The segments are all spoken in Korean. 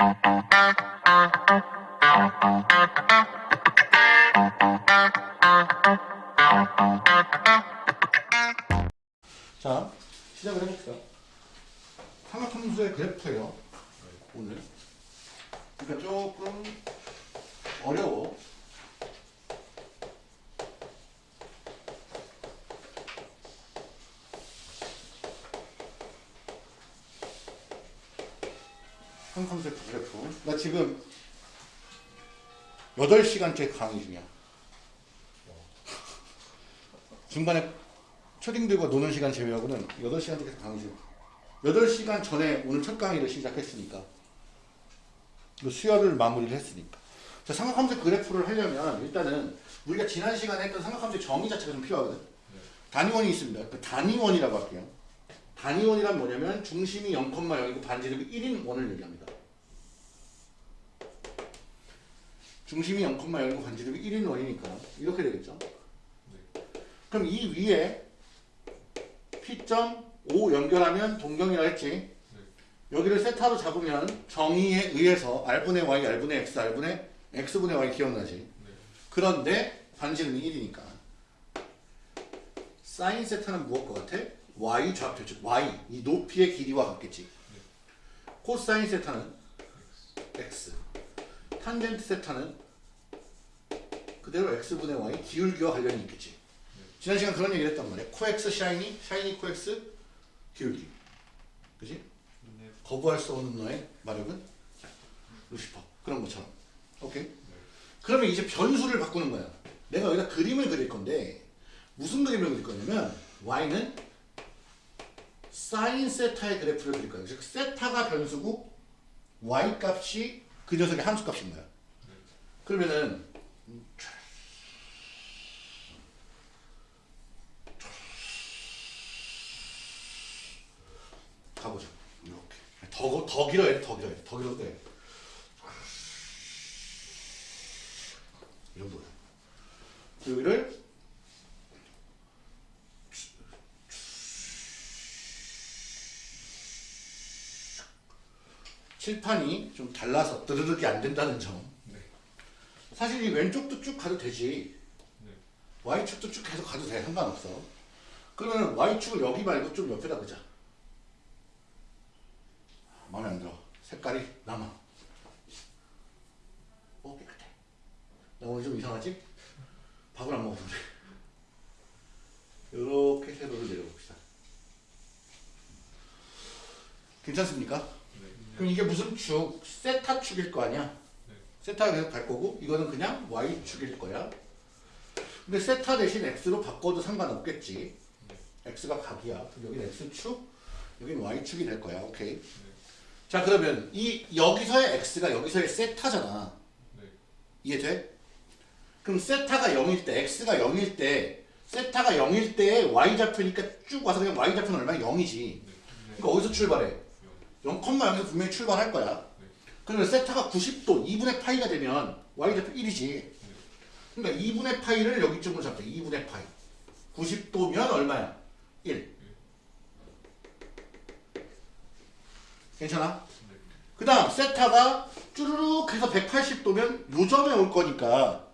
자, 8시간째 강의 중이야. 중간에 초딩들과 노는 시간 제외하고는 8시간 계속 강의 중. 8시간 전에 오늘 첫 강의를 시작했으니까. 그 수혈을 마무리를 했으니까. 자, 삼각함수 그래프를 하려면 일단은 우리가 지난 시간에 했던 삼각함수의 정의 자체가 좀 필요하거든. 단위원이 있습니다. 그 단위원이라고 할게요. 단위원이란 뭐냐면 중심이 0,0이고 반지름이 1인 원을 얘기합니다. 중심이 0,0이고 반지름이 1인 원이니까 이렇게 되겠죠. 그럼 이 위에 P.O 연결하면 동경이라 했지. 여기를 세타로 잡으면 정의에 의해서 R분의 Y, R분의 X, R분의 X분의 Y 기억나지? 그런데 반지름이 1이니까 사인 세타는 무엇과 같아? Y 좌표, 즉 Y 이 높이의 길이와 같겠지. 코사인 세타는 X 탄젠트 세타는 그대로 X분의 Y 기울기와 관련이 있겠지. 지난 시간 그런 얘기를 했단 말이야. 코엑스 샤이니, 샤이니 코엑스 기울기. 그지? 거부할 수 없는 너의 마력은 루시퍼. 그런 것처럼. 오케이? 그러면 이제 변수를 바꾸는 거야. 내가 여기다 그림을 그릴 건데 무슨 그림을 그릴 거냐면 y는 사인 세타의 그래프를 그릴 거야. 즉 세타가 변수고 y 값이 그 녀석의 함수 값인 거야. 그러면은 가보자. 이렇게. 더, 더 길어야 돼, 더 길어야 돼. 더 길어도 돼. 이 정도야. 여기를 칠판이 좀 달라서 드르륵이 안 된다는 점. 사실 이 왼쪽도 쭉 가도 되지. Y축도 쭉 계속 가도 돼. 상관없어. 그러면 Y축을 여기 말고 좀 옆에다 그자. 마음에 안 들어. 색깔이 남아. 어, 깨끗해. 나 오늘 좀 이상하지? 밥을 안 그래. 이렇게 세로를 내려봅시다. 괜찮습니까? 그럼 이게 무슨 축? 세타 축일 거 아니야? 세타가 계속 갈 거고 이거는 그냥 Y축일 거야. 근데 세타 대신 X로 바꿔도 상관없겠지. X가 각이야. 그럼 여기는 X축, 여기는 Y축이 될 거야. 오케이. 자 그러면 이 여기서의 x가 여기서의 세타잖아. 이해돼? 그럼 세타가 0일 때 x가 0일 때 세타가 0일 때 y좌표니까 쭉 와서 그냥 y좌표는 얼마야? 0이지. 그러니까 어디서 출발해? 0,0에서 분명히 출발할 거야. 그러면 세타가 90도 2분의 파이가 되면 y좌표 1이지. 그러니까 2분의 파이를 여기쯤으로 잡자. 2분의 파이. 90도면 얼마야? 1. 괜찮아? 그 다음 세타가 쭈르륵 해서 180도면 요점에 올 거니까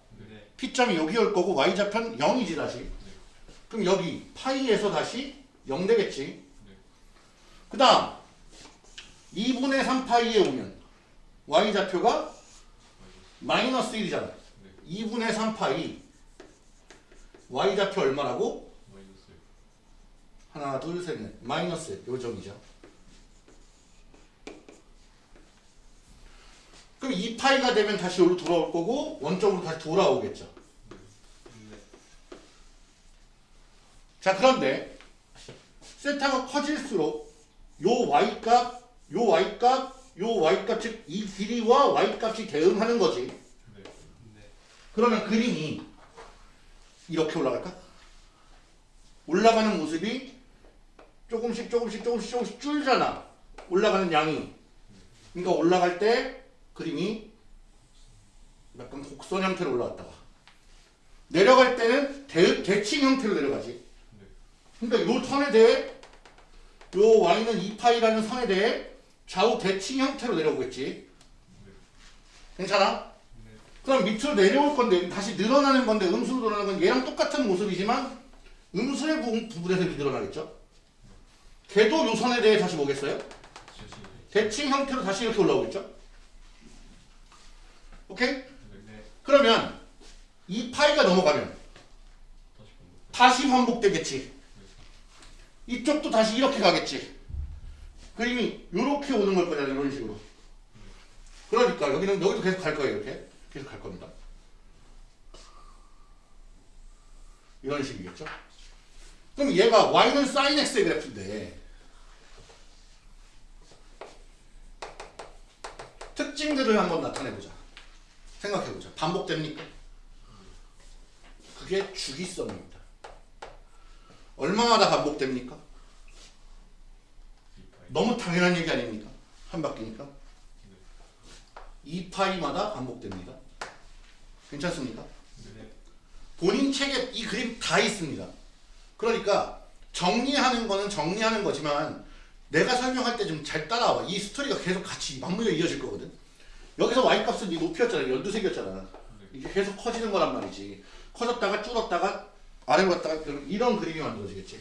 P점이 여기 올 거고 Y좌표는 0이지 다시 그럼 여기 파이에서 다시 0 되겠지 그 다음 2분의 3파이에 오면 Y좌표가 마이너스 1이잖아 2분의 3파이 Y좌표 얼마라고? 하나 둘 셋 넷 마이너스 요점이죠 그럼 2파이가 되면 다시 여기로 돌아올 거고 원점으로 다시 돌아오겠죠. 자 그런데 세타가 커질수록 요 y값, 요 y값, 요 y값 즉 이 길이와 y값이 대응하는 거지. 그러면 그림이 이렇게 올라갈까? 올라가는 모습이 조금씩 조금씩 조금씩 조금씩 줄잖아. 올라가는 양이. 그러니까 올라갈 때 그림이 약간 곡선 형태로 올라왔다가 내려갈 때는 대, 대칭 형태로 내려가지. 그러니까 요 선에 대해 요 y는 2파이라는 선에 대해 좌우 대칭 형태로 내려오겠지. 괜찮아? 그럼 밑으로 내려올 건데 다시 늘어나는 건데 음수로 늘어나는 건 얘랑 똑같은 모습이지만 음수의 부- 부분에서 늘어나겠죠? 걔도 요선에 대해 다시 뭐겠어요? 대칭 형태로 다시 이렇게 올라오겠죠? 오케이? 그러면 이 파이가 넘어가면 다시 반복되겠지. 이쪽도 다시 이렇게 가겠지. 그림이 이렇게 오는 걸 거잖아요. 이런 식으로. 그러니까 여기는 여기도 계속 갈 거예요. 이렇게 계속 갈 겁니다. 이런 식이겠죠. 그럼 얘가 y는 sin x의 그래프인데 특징들을 한번 나타내보자. 생각해보자. 반복됩니까? 그게 주기성입니다. 얼마마다 반복됩니까? 너무 당연한 얘기 아닙니까? 한 바퀴니까. 2파이마다 반복됩니다. 괜찮습니까? 본인 책에 이 그림 다 있습니다. 그러니까 정리하는 거는 정리하는 거지만 내가 설명할 때 좀 잘 따라와. 이 스토리가 계속 같이 맞물려 이어질 거거든. 여기서 y값은 이 높이였잖아. 12세기였잖아. 이게 계속 커지는 거란 말이지. 커졌다가 줄었다가 아래로 갔다가 그럼 이런 그림이 만들어지겠지.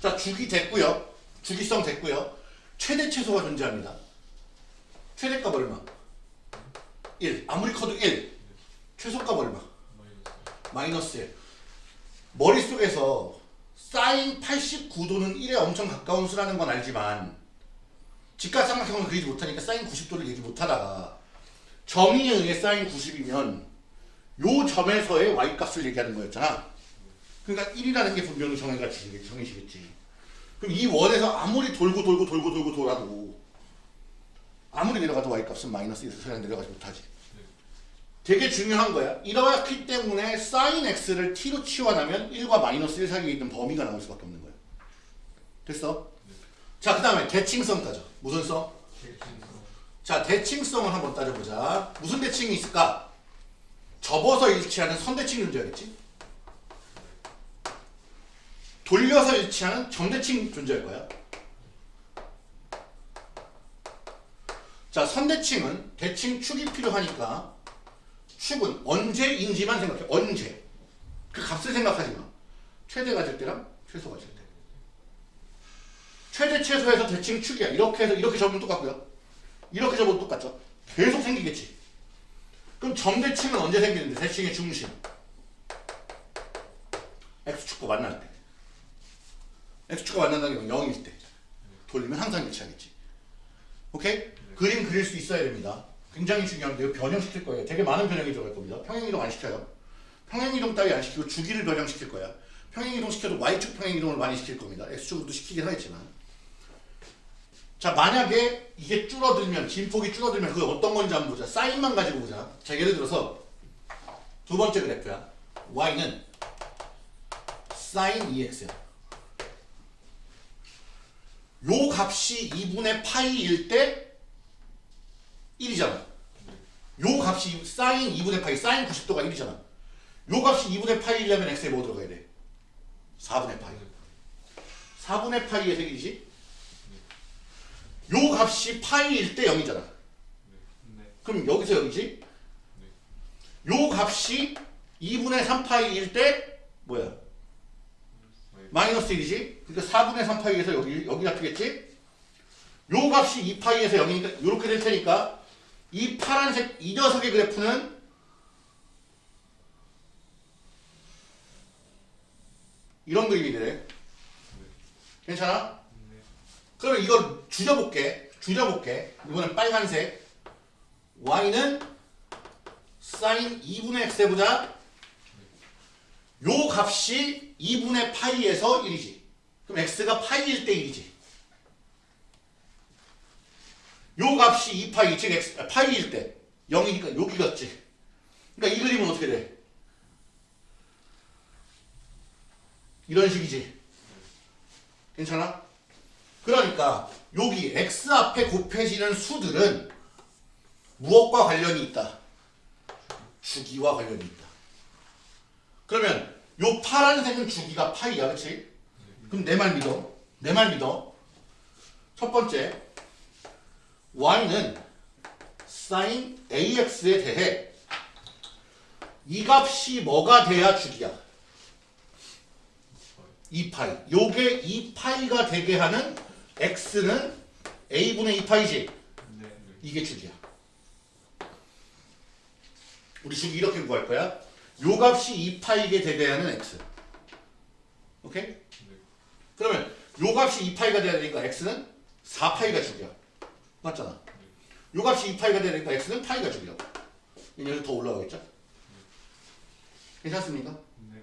자, 주기 됐고요. 주기성 됐고요. 최대 최소가 존재합니다. 최대값 얼마? 1. 아무리 커도 1. 최소값 얼마? 마이너스 1. 머릿속에서 사인 89도는 1에 엄청 가까운 수라는 건 알지만 직각삼각형을 그리지 못하니까 사인 90도를 얘기 못하다가 정의에 의해 사인 90이면 요 점에서의 y값을 얘기하는 거였잖아. 그러니까 1이라는 게 분명히 정의가 정의시겠지. 그럼 이 원에서 아무리 돌고 돌고 돌고 돌고 돌아도 아무리 내려가도 y값은 마이너스 1에서 그냥 내려가지 못하지. 되게 중요한 거야. 이렇기 때문에 sin x를 t로 치환하면 1과 마이너스 1 사이에 있는 범위가 나올 수밖에 없는 거야. 됐어? 자, 그 다음에 대칭성 따져. 무슨 성? 자, 대칭성을 한번 따져보자. 무슨 대칭이 있을까? 접어서 일치하는 선대칭 존재하겠지? 돌려서 일치하는 점대칭 존재할 거야. 자, 선대칭은 대칭 축이 필요하니까 축은 언제인지만 생각해. 언제. 그 값을 생각하지 마. 최대 가질 때랑 최소 가질 때. 최대 최소에서 대칭 축이야. 이렇게 해서 이렇게 접으면 똑같고요. 이렇게 접으면 똑같죠. 계속 생기겠지. 그럼 점대칭은 언제 생기는데? 대칭의 중심. x축과 만날 때. X축과 만난다는 건 0일 때. 돌리면 항상 일치하겠지. 오케이? 그림 그릴 수 있어야 됩니다. 굉장히 중요한데요. 변형시킬 거예요. 되게 많은 변형이 들어갈 겁니다. 평행이동 안 시켜요. 평행이동 따위 안 시키고 주기를 변형시킬 거야. 평행이동 시켜도 y축 평행이동을 많이 시킬 겁니다. x축으로도 시키긴 하겠지만. 자 만약에 이게 줄어들면 진폭이 줄어들면 그게 어떤 건지 한번 보자. 사인만 가지고 보자. 자 예를 들어서 두 번째 그래프야. y는 sin 2x야. 요 값이 2분의 파이일 때 1이잖아. 요 값이 사인 2분의 파이, 사인 90도가 1이잖아. 요 값이 2분의 파이려면 x에 뭐 들어가야 돼? 4분의 파이. 4분의 파이에서 1이지? 요 값이 파이일 때 0이잖아. 그럼 여기서 0이지? 요 값이 2분의 3파이일 때 뭐야? 마이너스 1이지? 그러니까 4분의 3파이에서 여기, 여기 잡히겠지? 요 값이 2파이에서 0이니까 이렇게 될 테니까 이 파란색 이 녀석의 그래프는 이런 그림이 되네. 괜찮아? 그러면 이걸 줄여볼게. 줄여볼게. 이번엔 빨간색. y는 사인 2분의 x 해보자. 요 값이 2분의 파이에서 1이지. 그럼 x가 파이일 때 1이지. 요 값이 2파이, 즉 x, 아, 파이일 때 0이니까 여기겠지. 그러니까 이 그림은 어떻게 돼? 이런 식이지. 괜찮아? 그러니까 여기 x 앞에 곱해지는 수들은 무엇과 관련이 있다? 주기와 관련이 있다. 그러면 요 파란색은 주기가 파이야, 그렇지? 그럼 내 말 믿어. 내 말 믿어. 첫 번째, y는 사인 AX에 대해 이 값이 뭐가 돼야 주기야? 2파이. 요게 2파이가 되게 하는 x는 a분의 2파이지. 네. 이게 주기야. 우리 주기 이렇게 구할 거야. 요 값이 2파이게 되게 하는 x. 오케이? 그러면 요 값이 2파이가 돼야 되니까 x는 4파이가 주기야. 맞잖아. 요 값이 2파이가 되야 되니까 x는 파이가 주기야. 여기 더 올라가겠죠? 괜찮습니까? 네.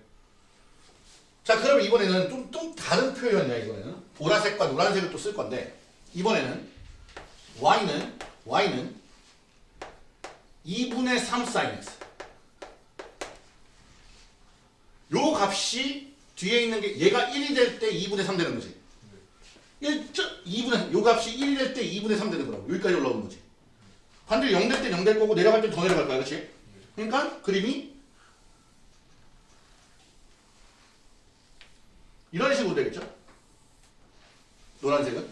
자, 그럼 이번에는 좀, 좀 다른 표현이야, 이번에는. 보라색과 노란색을 또 쓸 건데, 이번에는 y는, y는 2분의 3 sin x. 요 값이 뒤에 있는 게 얘가 1이 될 때 2분의 3 되는 거지. 1, 2분의, 요 값이 1이 될 때 2분의 3 되는 거라고. 여기까지 올라오는 거지. 반대로 0 될 때 0 될 거고 내려갈 때 더 내려갈 거야, 그렇지? 그러니까 그림이 이런 식으로 되겠죠? 노란색은?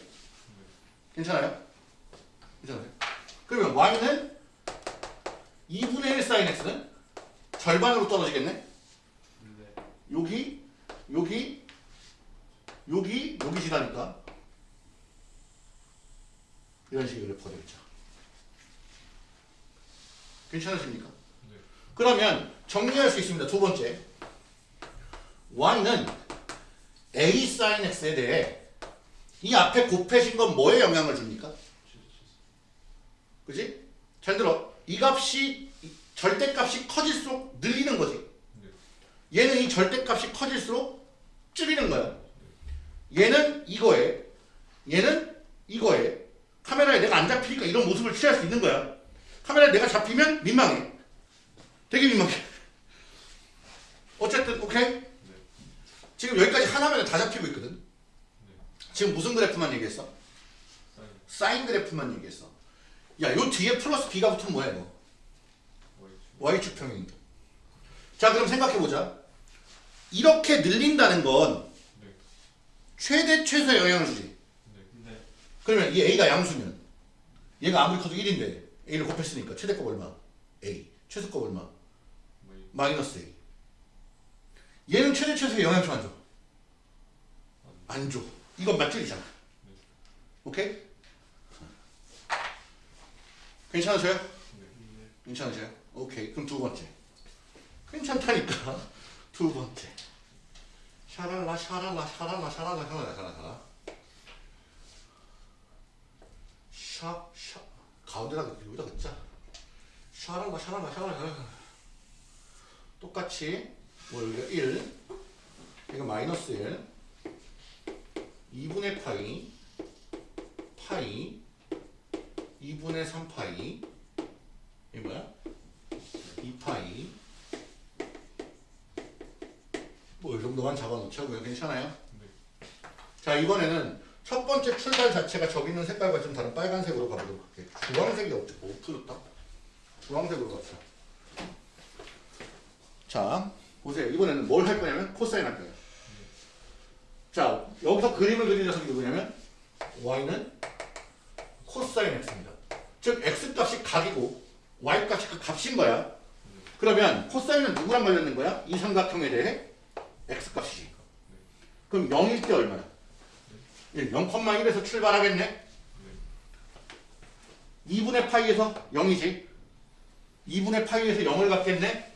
괜찮아요? 괜찮아요? 그러면 y는 2분의 1 sin x는 절반으로 떨어지겠네? 네. 여기, 여기, 여기, 여기 지나니까 이런 그래프가 되겠죠. 괜찮으십니까? 네. 그러면 정리할 수 있습니다. 두 번째. y는 a sin x에 대해 이 앞에 곱해진 건 뭐에 영향을 줍니까? 그지? 잘 들어. 이 값이 이 절대값이 커질수록 늘리는 거지. 얘는 이 절대값이 커질수록 줄이는 거야. 얘는 이거에 얘는 이거에 카메라에 내가 안 잡히니까 이런 모습을 취할 수 있는 거야. 카메라에 내가 잡히면 민망해. 되게 민망해. 어쨌든 오케이? 지금 여기까지 하나면 다 잡히고 있거든. 지금 무슨 그래프만 얘기했어? 사인. 그래프만 얘기했어. 야, 요 뒤에 플러스 b가 붙으면 뭐야 이거? 와이. y축 평행이도. 자, 그럼 생각해 보자. 이렇게 늘린다는 건 네. 최대 최소의 영향을 주지. 네. 네. 그러면 이 a가 양수면 얘가 아무리 커도 1인데 a를 곱했으니까 최대값 얼마? a. 최소값 얼마? 마이너스 a. 얘는 최대 최소의 영향 좀안 줘. 안 줘. 이건 맞줄이잖아. 오케이? 괜찮으세요? 네. 네. 괜찮으세요? 오케이. 그럼 두 번째. 괜찮다니까. 두 번째. 샤랄라 샤랄라 샤랄라 샤랄라 샤랄라 샤랄라. 샤, 샤. 가운데다가 여기다 넣자. 샤랄라 샤랄라 샤랄라. 똑같이 뭐 여기가 1, 이거 마이너스 1, 2분의 파이, 파이, 2분의 3파이, 이게 뭐야? 2파이 뭐 이 정도만 잡아놓자고요 괜찮아요? 자 이번에는 첫 번째 출발 자체가 저기 있는 색깔과 좀 다른 빨간색으로 가보도록 할게요. 주황색이 없지 뭐 주황색으로 갑시다. 자 보세요. 이번에는 뭘 할 거냐면 코사인 할 거예요. 자 여기서 그림을 그린 녀석이 누구냐면 y는 코사인 x입니다. 즉 x 값이 각이고 y 값이 그 값인 거야. 그러면 코사인은 누구랑 관련된 거야? 이 삼각형에 대해 x 값이지. 그럼 0일 때 얼마야? 0,1에서 출발하겠네. 2분의 파이에서 0이지. 2분의 파이에서 0을 갖겠네.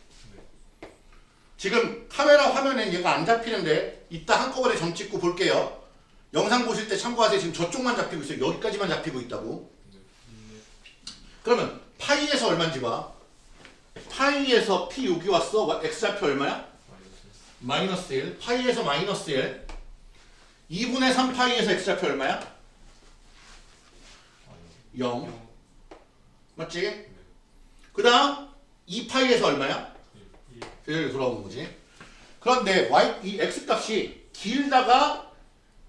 지금 카메라 화면에 얘가 안 잡히는데 이따 한꺼번에 점 찍고 볼게요. 영상 보실 때 참고하세요. 지금 저쪽만 잡히고 있어요. 여기까지만 잡히고 있다고. 그러면 파이에서 얼마인지 봐. 파이에서 p 여기 왔어. 와- x좌표 얼마야? 마이너스. 마이너스 1. 파이에서 마이너스 1. 2분의 3 파이에서 x좌표 얼마야? 마이너스. 0. 영. 맞지? 그 다음 2파이에서 얼마야? 일. 일. 여기 돌아오는 거지. 그런데 y 이 x 값이 길다가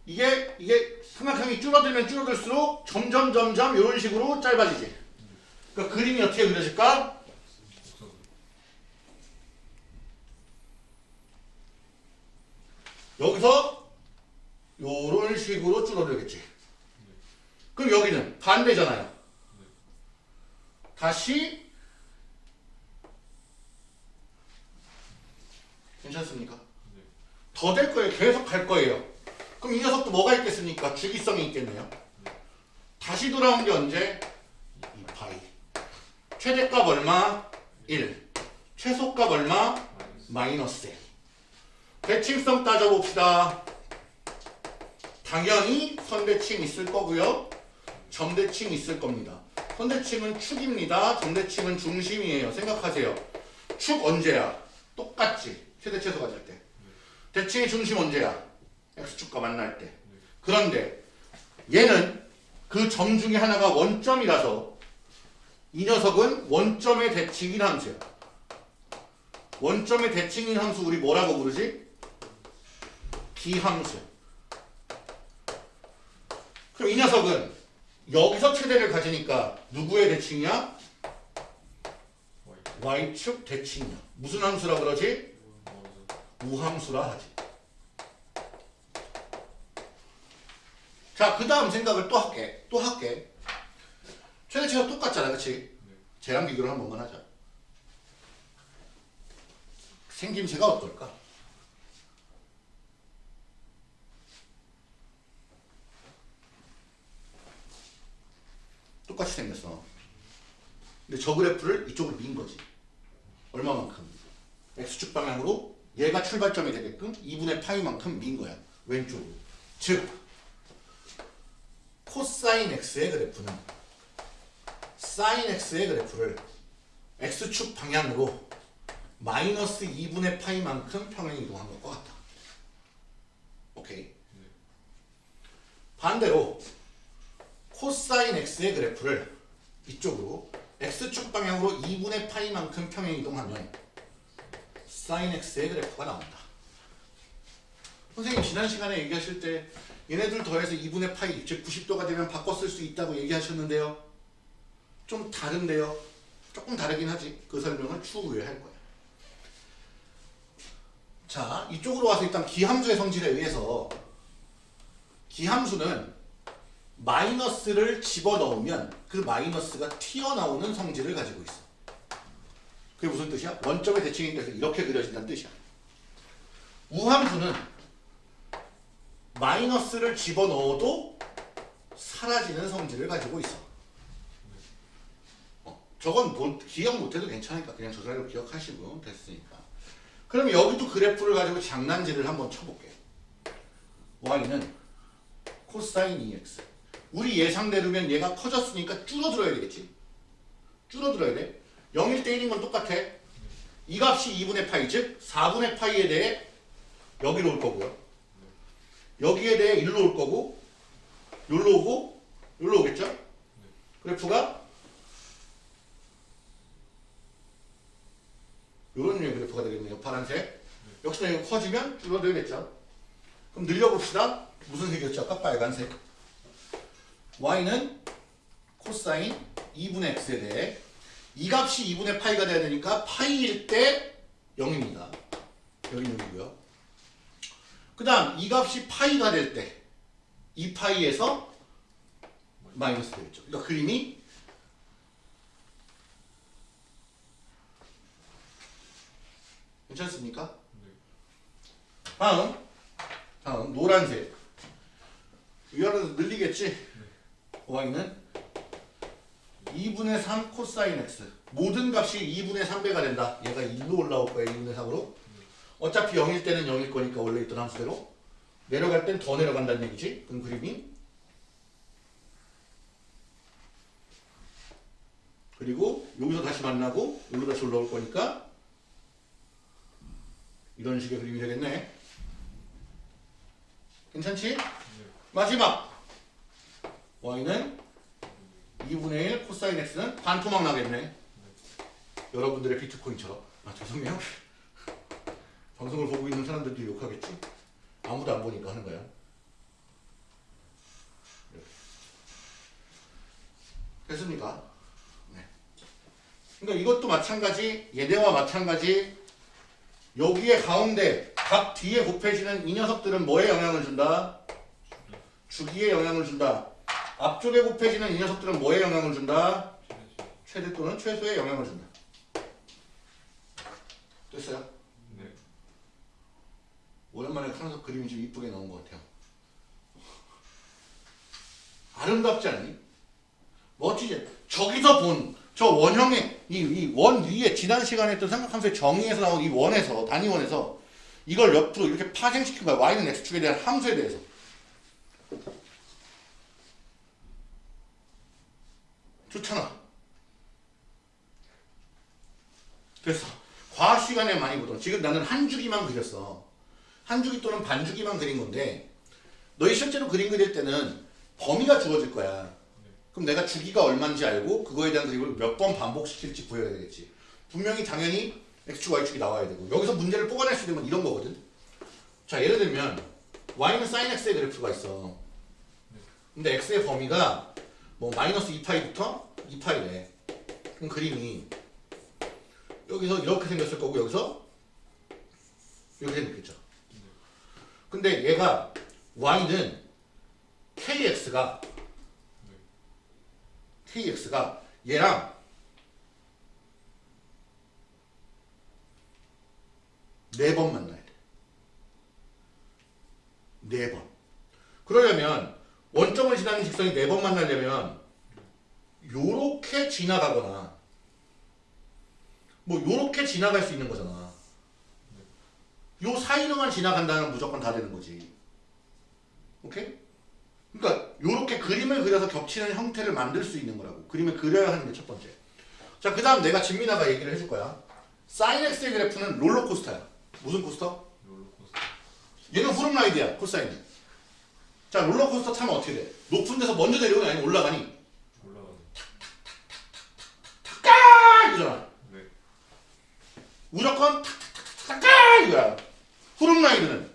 이게 이게 삼각형이 줄어들면 줄어들수록 점점 점점 이런 식으로 짧아지지. 그러니까 그림이 어떻게 그려질까? 곡선. 여기서 요런 식으로 줄어들겠지. 그럼 여기는 반대잖아요. 다시 괜찮습니까? 네. 더될 거예요. 계속 갈 거예요. 그럼 이 녀석도 뭐가 있겠습니까? 주기성이 있겠네요. 다시 돌아온 게 언제? 2파이. 최대값 얼마? 1. 최소값 얼마? 마이너스 1. 대칭성 따져봅시다. 당연히 선대칭 있을 거고요. 점대칭 있을 겁니다. 선대칭은 축입니다. 점대칭은 중심이에요. 생각하세요. 축 언제야? 똑같지. 최대 최소 가질 때. 대칭의 중심 언제야? x축과 만날 때. 그런데 얘는 그 점 중에 하나가 원점이라서 이 녀석은 원점의 대칭인 함수야. 원점의 대칭인 함수 우리 뭐라고 부르지? 기함수. 그럼 이 녀석은 여기서 최대를 가지니까 누구의 대칭이야? y축 대칭이야. 무슨 함수라 그러지? 우함수라 하지. 자, 그 다음 생각을 또 할게. 또 할게. 최대치가 똑같잖아, 그치? 쟤랑 비교를 한 번만 하자. 생김새가 어떨까? 똑같이 생겼어. 근데 저 그래프를 이쪽으로 민 거지. 얼마만큼? x축 방향으로 얘가 출발점이 되게끔 2분의 파이만큼 민 거야. 왼쪽으로. 즉 코사인 x의 그래프는 사인 x의 그래프를 x축 방향으로 마이너스 2분의 파이만큼 평행 이동한 것과 같다. 오케이. 반대로 코사인 x의 그래프를 이쪽으로 x축 방향으로 2분의 파이만큼 평행 이동하면 사인 x의 그래프가 나온다. 선생님 지난 시간에 얘기하실 때 얘네들 더해서 2분의 파이 즉 90도가 되면 바꿔 쓸 수 있다고 얘기하셨는데요. 좀 다른데요. 조금 다르긴 하지. 그 설명을 추후에 할 거야. 자, 이쪽으로 와서 일단 기함수의 성질에 의해서 기함수는 마이너스를 집어넣으면 그 마이너스가 튀어나오는 성질을 가지고 있어. 그게 무슨 뜻이야? 원점의 대칭인 데서 이렇게 그려진다는 뜻이야. 우함수는 마이너스를 집어넣어도 사라지는 성질을 가지고 있어. 어, 저건 뭐, 기억 못해도 괜찮으니까 그냥 저 자리로 기억하시고 됐으니까. 그럼 여기도 그래프를 가지고 장난질을 한번 쳐볼게. y는 코사인 2x. 우리 예상대로면 얘가 커졌으니까 줄어들어야 되겠지. 줄어들어야 돼. 0일 때 1인 건 똑같아. 이 값이 2분의 파이, 즉 4분의 파이에 대해 여기로 올 거고요. 여기에 대해 1로 올 거고 여기로 오고 여기로 오겠죠? 그래프가 이런 류의 그래프가 되겠네요. 파란색. 역시나 이거 커지면 줄어들겠죠. 그럼 늘려봅시다. 무슨 색이었죠? 아까 빨간색. Y는 코사인 2분의 x에 대해 이 값이 2분의 파이가 돼야 되니까 파이일 때 0입니다. 여기는 0이고요. 그 다음 이 값이 파이가 될 때 이 파이에서 마이너스 되겠죠. 그러니까 그림이 괜찮습니까? 다음 다음 노란색 위아래로 늘리겠지? Y는 2분의 3 코사인 x 모든 값이 2분의 3배가 된다. 얘가 1로 올라올 거야 2분의 3으로 어차피 0일 때는 0일 거니까 원래 있던 함수대로 내려갈 땐 더 내려간다는 얘기지. 그럼 그림이 그리고 여기서 다시 만나고 여기로 다시 올라올 거니까 이런 식의 그림이 되겠네. 괜찮지? 마지막 y는 2분의 1 코사인 x는 반토막 나겠네. 여러분들의 비트코인처럼. 아 죄송해요. 방송을 보고 있는 사람들도 욕하겠지? 아무도 안 보니까 하는 거야. 이렇게. 됐습니까? 네. 그러니까 이것도 마찬가지, 얘네와 마찬가지, 여기에 가운데 각 뒤에 곱해지는 이 녀석들은 뭐에 영향을 준다? 주기에 영향을 준다. 앞쪽에 곱해지는 이 녀석들은 뭐에 영향을 준다? 최대 또는 최소의 영향을 준다. 됐어요? 네. 오랜만에 카면서 그림이 좀 이쁘게 나온 것 같아요. 아름답지 않니? 멋지지? 저기서 본 저 원형의 이이원 위에 지난 시간에 했던 삼각함수의 정의에서 나온 이 원에서 단위원에서 이걸 옆으로 이렇게 파생시킨 거야. y는 x축에 대한 함수에 대해서. 좋잖아. 됐어. 과학 시간에 많이 보던 지금 나는 한 주기만 그렸어. 한 주기 또는 반 주기만 그린 건데 너희 실제로 그림 그릴 때는 범위가 주어질 거야. 그럼 내가 주기가 얼마인지 알고 그거에 대한 그림을 몇 번 반복시킬지 보여야 되겠지. 분명히 당연히 x축, y축이 나와야 되고 여기서 문제를 뽑아낼 수 있는 건 이런 거거든. 자 예를 들면 y는 sin x의 그래프가 있어. 근데 x의 범위가 뭐 마이너스 2파이부터 2파이래. 그럼 그림이 여기서 이렇게 생겼을 거고 여기서 이렇게 생겼겠죠. 근데 얘가 y는 kx가 kx가 얘랑 네 번 만나야 돼. 네 번. 그러려면 원점을 지나는 직선이 네 번 만나려면 요렇게 지나가거나 뭐 요렇게 지나갈 수 있는 거잖아. 요 사이로만 지나간다면 무조건 다 되는 거지. 오케이? 그러니까 요렇게 그림을 그려서 겹치는 형태를 만들 수 있는 거라고. 그림을 그려야 하는 게 첫 번째. 자, 그 다음 내가 진민아가 얘기를 해줄 거야. 사인 x의 그래프는 롤러코스터야. 무슨 코스터? 롤러코스터. 얘는 후름라이드야, 코사인. 자, 롤러코스터 타면 어떻게 돼? 높은 데서 먼저 내려오니 아니면 올라가니? 네. 무조건 탁탁탁탁탁 이거야. 후름라이드는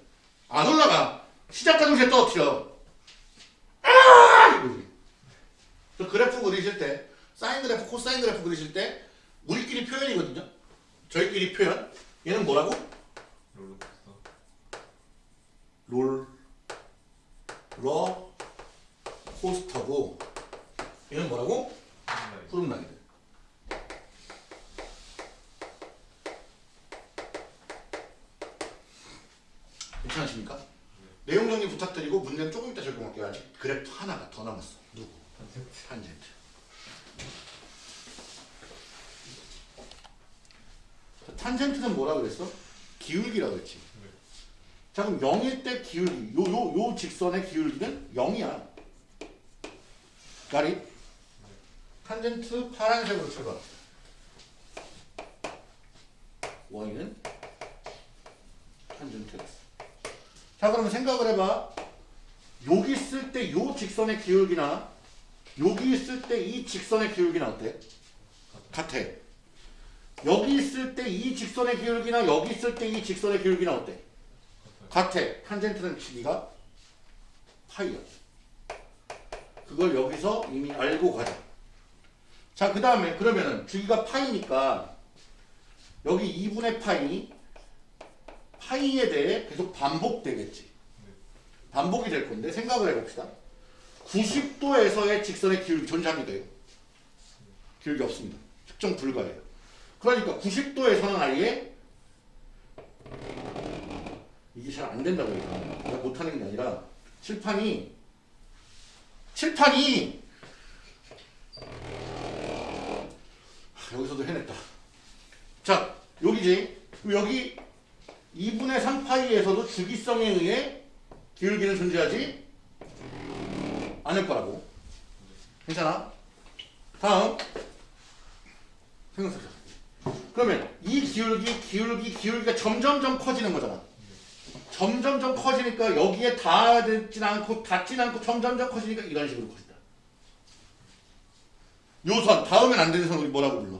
안 올라가. 시작하는 게 떨어뜨려. 아! 이거지. 그 그래프 그리실 때 사인 그래프, 코사인 그래프 그리실 때 우리끼리 표현이거든요. 저희끼리 표현. 얘는 뭐라고? 롤러코스터. 롤, 러, 코스터고 얘는 뭐라고? 홈라인. 후름라이드. 괜찮으십니까? 내용 정리 부탁드리고 문제는 조금 이따 적용할게요. 아직 그래프 하나가 더 남았어. 누구? 탄젠트. 탄젠트. 자, 탄젠트는 뭐라 그랬어? 기울기라 그랬지. 네. 자 그럼 0일 때 기울기 요 요 요 직선의 기울기는 0이야. 가리? 탄젠트 파란색으로 출발. y는 탄젠트 x. 자 그러면 생각을 해봐. 여기 있을 때 요 직선의 기울기나 여기 있을 때 이 직선의 기울기는 어때? 같아. 여기 있을 때 이 직선의 기울기나 여기 있을 때 이 직선의 기울기는 어때? 같아. 탄젠트는 길이가 파이야. 그걸 여기서 이미 알고 가자. 자, 그 다음에 그러면은 주기가 파이니까 여기 2분의 파이 파이에 대해 계속 반복되겠지. 반복이 될 건데 생각을 해봅시다. 90도에서의 직선의 기울기 존재합니다. 기울기 없습니다. 측정 불가해요. 그러니까 90도에서는 아예 이게 잘 안 된다고. 내가 못하는 게 아니라 칠판이 칠판이 하, 여기서도 해냈다. 자 여기지 여기 2분의 3파이에서도 주기성에 의해 기울기는 존재하지 않을 거라고. 괜찮아? 다음 생각해보자. 그러면 이 기울기, 기울기, 기울기가 점점점 커지는 거잖아. 점점점 커지니까 여기에 닿진 않고 닿진 않고 점점점 커지니까 이런 식으로 커진다. 요 선, 닿으면 안 되는 선 우리 뭐라고 불러?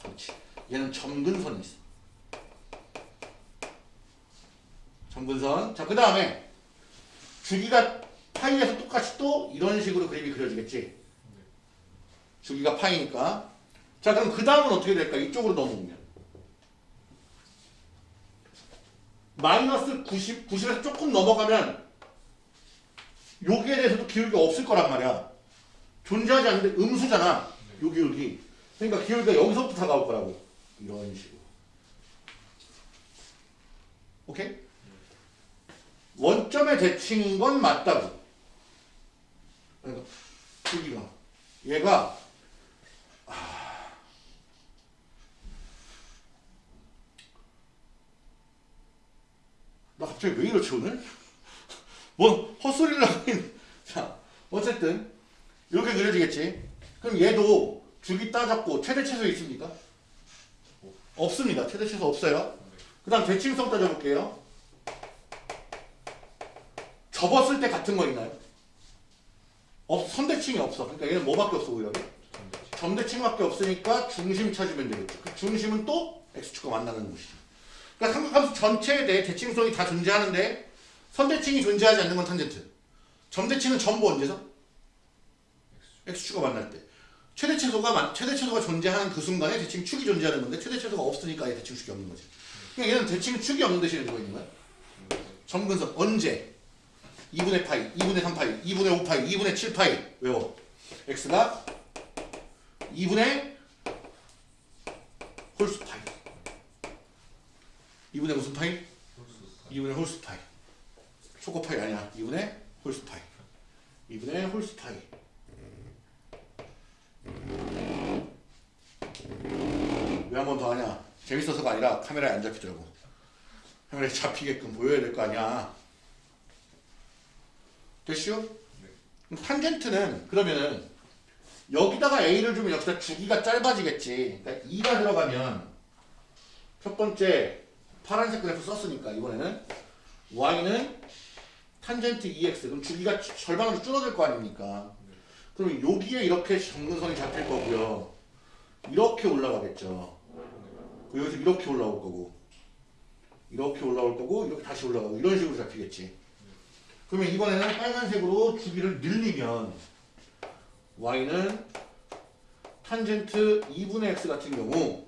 그렇지. 얘는 점근선이 있어. 점근선. 자, 그 다음에 주기가 파이에서 똑같이 또 이런 식으로 그림이 그려지겠지. 주기가 파이니까. 자, 그럼 그 다음은 어떻게 될까? 이쪽으로 넘어오면. 마이너스 90, 90에서 조금 넘어가면 여기에 대해서도 기울기가 없을 거란 말이야. 존재하지 않는데 음수잖아. 요 기울기. 그러니까 기울기가 여기서부터 다가올 거라고. 이런 식으로. 오케이? 원점의 대칭인 건 맞다고. 그러니까 여기가 얘가 갑자기 왜 이러지 오늘? 뭔 헛소리를 있는 자 어쨌든 이렇게 그려지겠지. 그럼 얘도 주기 따졌고 최대 최소 있습니까? 없습니다. 최대 최소 없어요. 그 다음 대칭성 따져볼게요. 접었을 때 같은 거 있나요? 없, 선대칭이 없어. 그러니까 얘는 뭐밖에 없어 오히려? 점대칭밖에 없으니까 중심 찾으면 되겠죠. 그 중심은 또 x축과 만나는 곳이죠 그러니까 삼각함수 전체에 대해 대칭성이 다 존재하는데 선대칭이 존재하지 않는 건 탄젠트 점대칭은 전부 언제서? x축과 만날 때 최대 최소가 만- 최대 최소가 존재하는 그 순간에 대칭 축이 존재하는 건데 최대 최소가 없으니까 아예 대칭 축이 없는 거지. 그러니까 얘는 대칭 축이 없는 대신에 누가 있는 거야? 점근성 언제? 2분의 파이, 2분의 3파이, 2분의 5파이, 2분의 7파이 외워. x가 2분의 홀수 파이. 2분의 무슨 파이? 2분의 홀수 파이. 초코 파이 아니야. 2분의 홀수 파이. 2분의 홀수 파이. 왜 한 번 더 하냐? 재밌어서가 아니라 카메라에 안 잡히더라고. 카메라에 잡히게끔 보여야 될 거 아니야. 됐슈? 그럼 탄젠트는 그러면은 여기다가 A를 주면 여기다 주기가 짧아지겠지. 그러니까 2가 들어가면 첫 번째 파란색 그래프 썼으니까 이번에는 Y는 탄젠트 2x 그럼 주기가 절반으로 줄어들 거 아닙니까? 그럼 여기에 이렇게 정근선이 잡힐 거고요. 이렇게 올라가겠죠. 그리고 여기서 이렇게 올라올 거고 이렇게 올라올 거고 이렇게 다시 올라가고 이런 식으로 잡히겠지. 그러면 이번에는 빨간색으로 주기를 늘리면 y는 탄젠트 2분의 x 같은 경우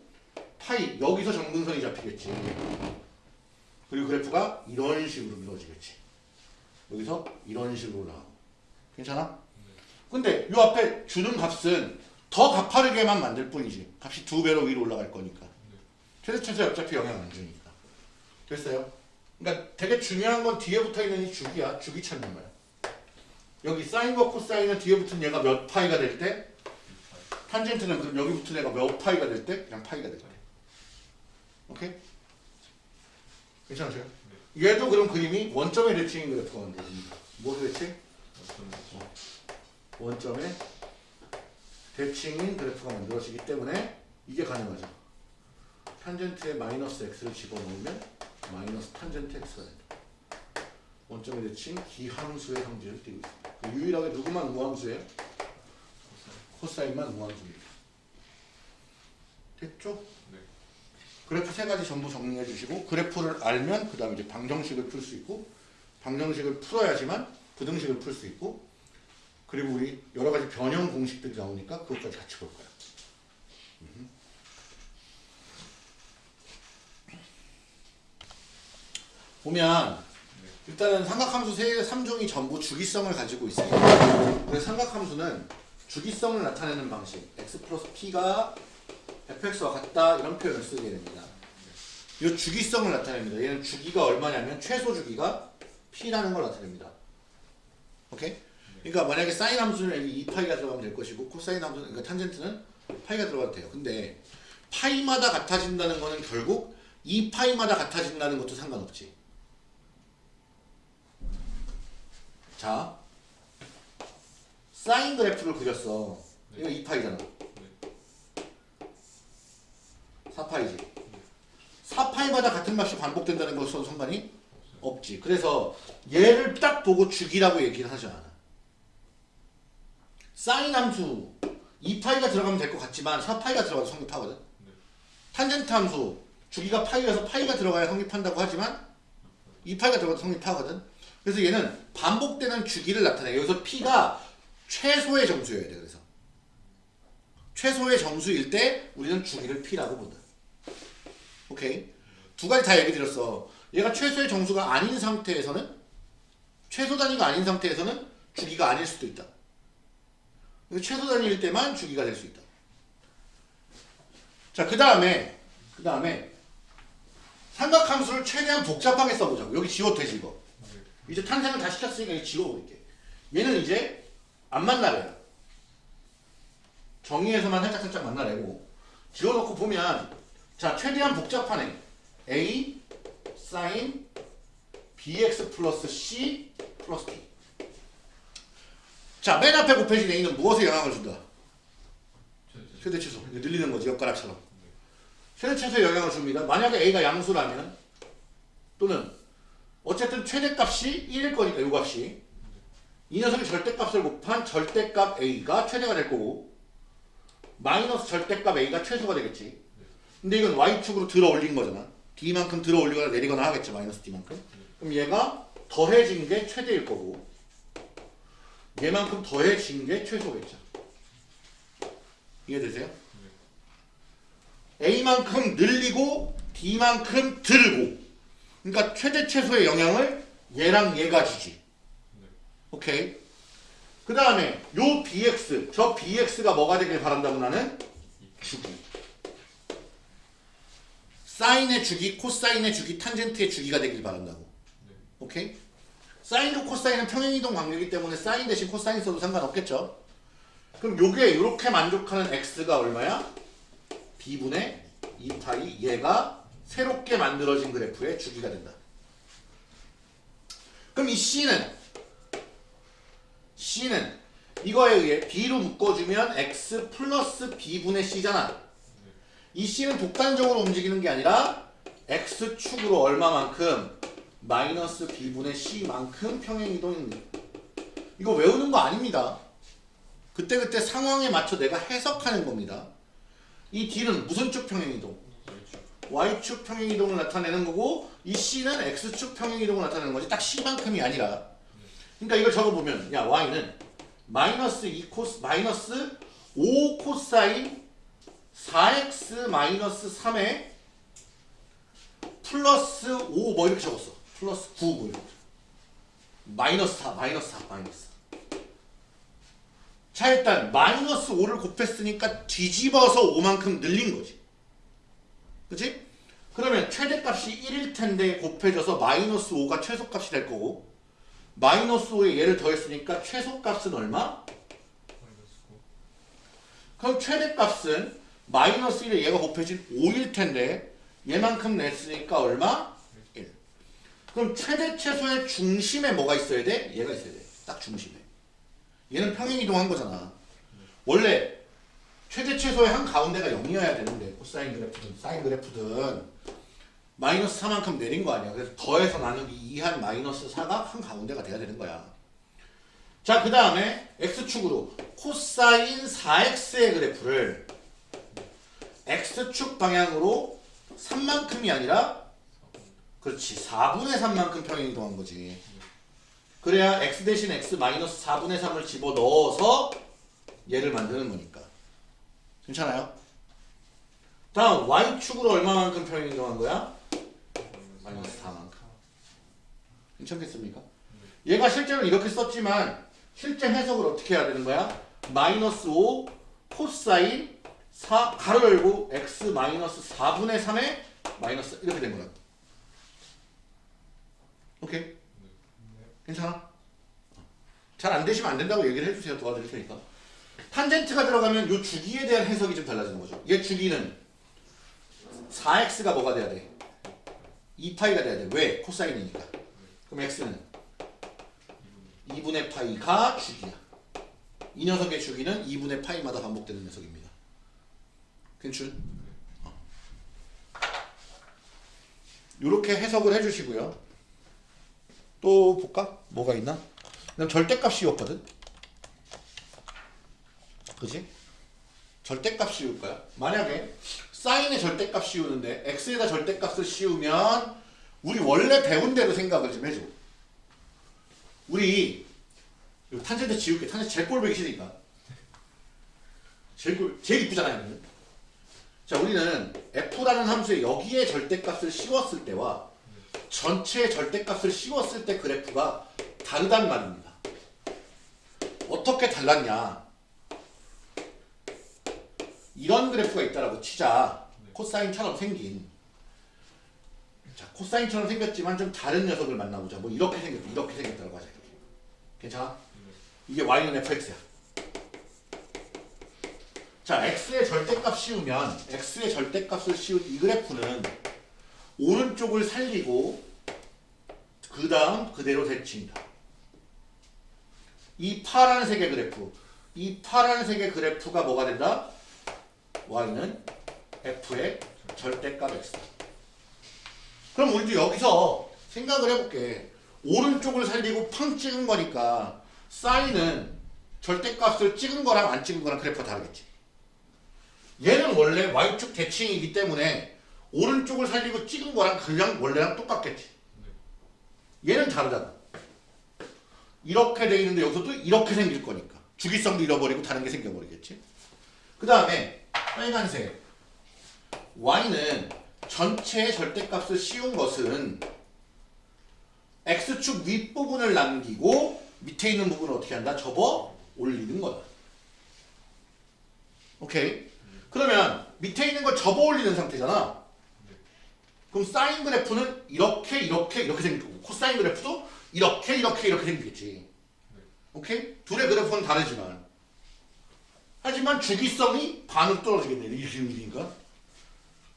파이 여기서 정근선이 잡히겠지. 그리고 그래프가 이런 식으로 밀어지겠지. 여기서 이런 식으로 올라가고. 괜찮아? 근데 요 앞에 주는 값은 더 가파르게만 만들 뿐이지. 값이 두 배로 위로 올라갈 거니까. 최대 최소 어차피 영향 안 주니까. 됐어요? 그러니까 되게 중요한 건 뒤에 붙어 있는 이 주기야. 주기 찾는 거야. 여기 사인과 코사인은 뒤에 붙은 얘가 몇 파이가 될 때, 탄젠트는 그럼 여기 붙은 애가 몇 파이가 될 때, 그냥 파이가 될 때. 오케이? 괜찮으세요? 얘도 그럼 그림이 원점의 대칭인 그래프가 만들어집니다. 무엇의 대칭? 원점의 대칭인 그래프가 만들어지기 때문에 이게 가능하죠. 탄젠트에 마이너스 x를 집어넣으면 마이너스 탄젠트 x가 된다. 원점의 대칭 기함수의 성질을 띠고 있습니다. 그 유일하게 누구만 우함수예요? 코사인만 우함수입니다. 됐죠? 네. 그래프 세 가지 전부 정리해 주시고 그래프를 알면 그 다음에 이제 방정식을 풀 수 있고 방정식을 풀어야지만 부등식을 풀 수 있고 그리고 우리 여러 가지 변형 공식들이 나오니까 그것까지 같이 볼 거야. 음. 보면 일단은 삼각함수 세 3종이 전부 주기성을 가지고 있습니다. 그래서 삼각함수는 주기성을 나타내는 방식 x 플러스 p가 fx와 같다 이런 표현을 쓰게 됩니다. 이 주기성을 나타냅니다. 얘는 주기가 얼마냐면 최소 주기가 p라는 걸 나타냅니다. 오케이? 그러니까 만약에 사인 함수는 여기 2파이가 들어가면 될 것이고 코사인 함수는 그러니까 탄젠트는 파이가 들어가도 돼요. 근데 파이마다 같아진다는 거는 결국 2파이마다 같아진다는 것도 상관없지. 자, 사인 그래프를 그렸어. 이거 2파이잖아. 4파이지. 4파이마다 같은 맛이 반복된다는 것은 상관이 없지. 그래서 얘를 딱 보고 주기라고 얘기를 하지 않아. 사인 함수 2파이가 들어가면 될 것 같지만 4파이가 들어가도 성립하거든. 탄젠트 함수 주기가 파이여서 파이가 들어가야 성립한다고 하지만 2파이가 들어가도 성립하거든. 그래서 얘는 반복되는 주기를 나타내. 여기서 p가 최소의 정수여야 돼. 그래서 최소의 정수일 때 우리는 주기를 p라고 본다. 오케이. 두 가지 다 얘기 드렸어. 얘가 최소의 정수가 아닌 상태에서는 최소 단위가 아닌 상태에서는 주기가 아닐 수도 있다. 최소 단위일 때만 주기가 될 수 있다. 자, 그 다음에, 그 다음에, 삼각함수를 최대한 복잡하게 써보자고. 여기 지워도 되지, 이거. 이제 탄생을 다 시켰으니까 이거 지워버릴게. 얘는 이제 안 만나래요. 정의에서만 살짝살짝 만나래고. 지워놓고 보면, 자, 최대한 복잡한 애. A, sin, bx 플러스 c 플러스 b. 자, 맨 앞에 곱해진 a는 무엇에 영향을 준다? 최대 최소. 늘리는 거지, 엿가락처럼. 최대 최소에 영향을 줍니다. 만약에 a가 양수라면 또는 어쨌든 최대값이 1일 거니까 요 값이 이 녀석의 절대값을 곱한 절대값 a가 최대가 될 거고 마이너스 절대값 a가 최소가 되겠지. 근데 이건 y축으로 들어 올린 거잖아. d만큼 들어 올리거나 내리거나 하겠죠. 마이너스 d만큼. 그럼 얘가 더해진 게 최대일 거고 얘만큼 더해진 게 최소겠죠. 이해되세요? a만큼 늘리고 d만큼 들고 그러니까 최대 최소의 영향을 얘랑 얘가 주지. 오케이. 그 다음에 요 bx 저 bx가 뭐가 되길 바란다고 나는 주기. 사인의 주기, 코사인의 주기, 탄젠트의 주기가 되길 바란다고. 오케이? 사인과 코사인은 평행이동 관계이기 때문에 사인 대신 코사인 써도 상관없겠죠? 그럼 요게 이렇게 만족하는 x가 얼마야? b분의 2파이 얘가 새롭게 만들어진 그래프의 주기가 된다. 그럼 이 c는 c는 이거에 의해 b로 묶어주면 x 플러스 b분의 c잖아. 이 c는 독단적으로 움직이는 게 아니라 x축으로 얼마만큼 마이너스 b분의 c만큼 평행이동입니다. 이거 외우는 거 아닙니다. 그때 그때 상황에 맞춰 내가 해석하는 겁니다. 이 d는 무슨 축 평행이동? y축 평행이동을 나타내는 거고 이 c는 x축 평행이동을 나타내는 거지 딱 c만큼이 아니라 그러니까 이걸 적어보면 야 y는 마이너스 2 코스 마이너스 5 코사인 4x 마이너스 3에 플러스 5 뭐 이렇게 적었어. 플러스 9 뭐 이렇게. 마이너스 4 마이너스 4 마이너스. 자 일단 마이너스 5를 곱했으니까 뒤집어서 5만큼 늘린 거지. 그치? 그러면 최대값이 1일 텐데 곱해져서 마이너스 5가 최소값이 될 거고 마이너스 5에 얘를 더했으니까 최소값은 얼마? 그럼 최대값은 마이너스 1에 얘가 곱해진 5일 텐데 얘만큼 냈으니까 얼마? 1. 그럼 최대 최소의 중심에 뭐가 있어야 돼? 얘가 있어야 돼. 딱 중심에. 얘는 평행이동한 거잖아. 원래 최대 최소의 한 가운데가 0이어야 되는데 코사인 그래프든 사인 그래프든 마이너스 4만큼 내린 거 아니야. 그래서 더해서 나누기 2한 마이너스 4가 한 가운데가 돼야 되는 거야. 자, 그 다음에 x축으로 코사인 4x의 그래프를 x축 방향으로 3만큼이 아니라 그렇지 4분의 3만큼 평행이동한 거지. 그래야 x 대신 x 마이너스 4분의 3을 집어넣어서 얘를 만드는 거니까. 괜찮아요? 다음 y축으로 얼마만큼 평행이동한 거야? 마이너스 4만큼. 괜찮겠습니까? 얘가 실제로 이렇게 썼지만 실제 해석을 어떻게 해야 되는 거야? 마이너스 5 코사인 4 가로 열고 x 마이너스 4분의 3에 마이너스 이렇게 된 거야. 오케이? 괜찮아? 잘 안 되시면 안 된다고 얘기를 해주세요. 도와드릴 테니까. 탄젠트가 들어가면 요 주기에 대한 해석이 좀 달라지는 거죠. 얘 주기는 4x가 뭐가 돼야 돼? 2파이가 돼야 돼. 왜? 코사인이니까. 그럼 x는 2분의 파이가 주기야. 이 녀석의 주기는 2분의 파이마다 반복되는 녀석입니다. 괜춘? 이렇게 해석을 해주시고요. 또 볼까? 뭐가 있나? 그다음 절대값 씌웠거든. 그지? 절대값 씌울 거야. 만약에 사인의 절대값 씌우는데 x에다 절대값을 씌우면 우리 원래 배운 대로 생각을 좀 해줘. 우리 탄젠트 지울게. 탄젠트 제일 꼴보기 싫으니까. 제일 꼴, 제일 이쁘잖아요. 자, 우리는 f라는 함수에 여기에 절대값을 씌웠을 때와 전체 절대값을 씌웠을 때 그래프가 다르단 말입니다. 어떻게 달랐냐? 이런 그래프가 있다라고 치자. 코사인처럼 생긴 자 코사인처럼 생겼지만 좀 다른 녀석을 만나보자 뭐 이렇게 생겼다 이렇게 생겼다고 하자 이렇게 괜찮아? 이게 y는 fx야 자 x의 절대값 씌우면 x의 절대값을 씌운 이 그래프는 오른쪽을 살리고 그 다음 그대로 대칭이다. 이 파란색의 그래프. 이 파란색의 그래프가 뭐가 된다? y는 f의 절대값 x. 그럼 우리도 여기서 생각을 해볼게. 오른쪽을 살리고 팡 찍은 거니까 사인은 절대값을 찍은 거랑 안 찍은 거랑 그래프가 다르겠지 얘는 원래 y축 대칭이기 때문에 오른쪽을 살리고 찍은 거랑 그냥 원래랑 똑같겠지. 얘는 다르잖아. 이렇게 돼 있는데 여기서도 이렇게 생길 거니까. 주기성도 잃어버리고 다른 게 생겨버리겠지. 그 다음에 빨간색. Y는 전체의 절대값을 씌운 것은 x축 윗부분을 남기고 밑에 있는 부분을 어떻게 한다? 접어 올리는 거다. 오케이 그러면 밑에 있는 걸 접어 올리는 상태잖아 그럼 사인 그래프는 이렇게 이렇게 이렇게 생길 거고 코사인 그래프도 이렇게 이렇게 이렇게 생기겠지 오케이? 둘의 그래프는 다르지만 하지만 주기성이 반으로 떨어지겠네 이렇게 움직이니까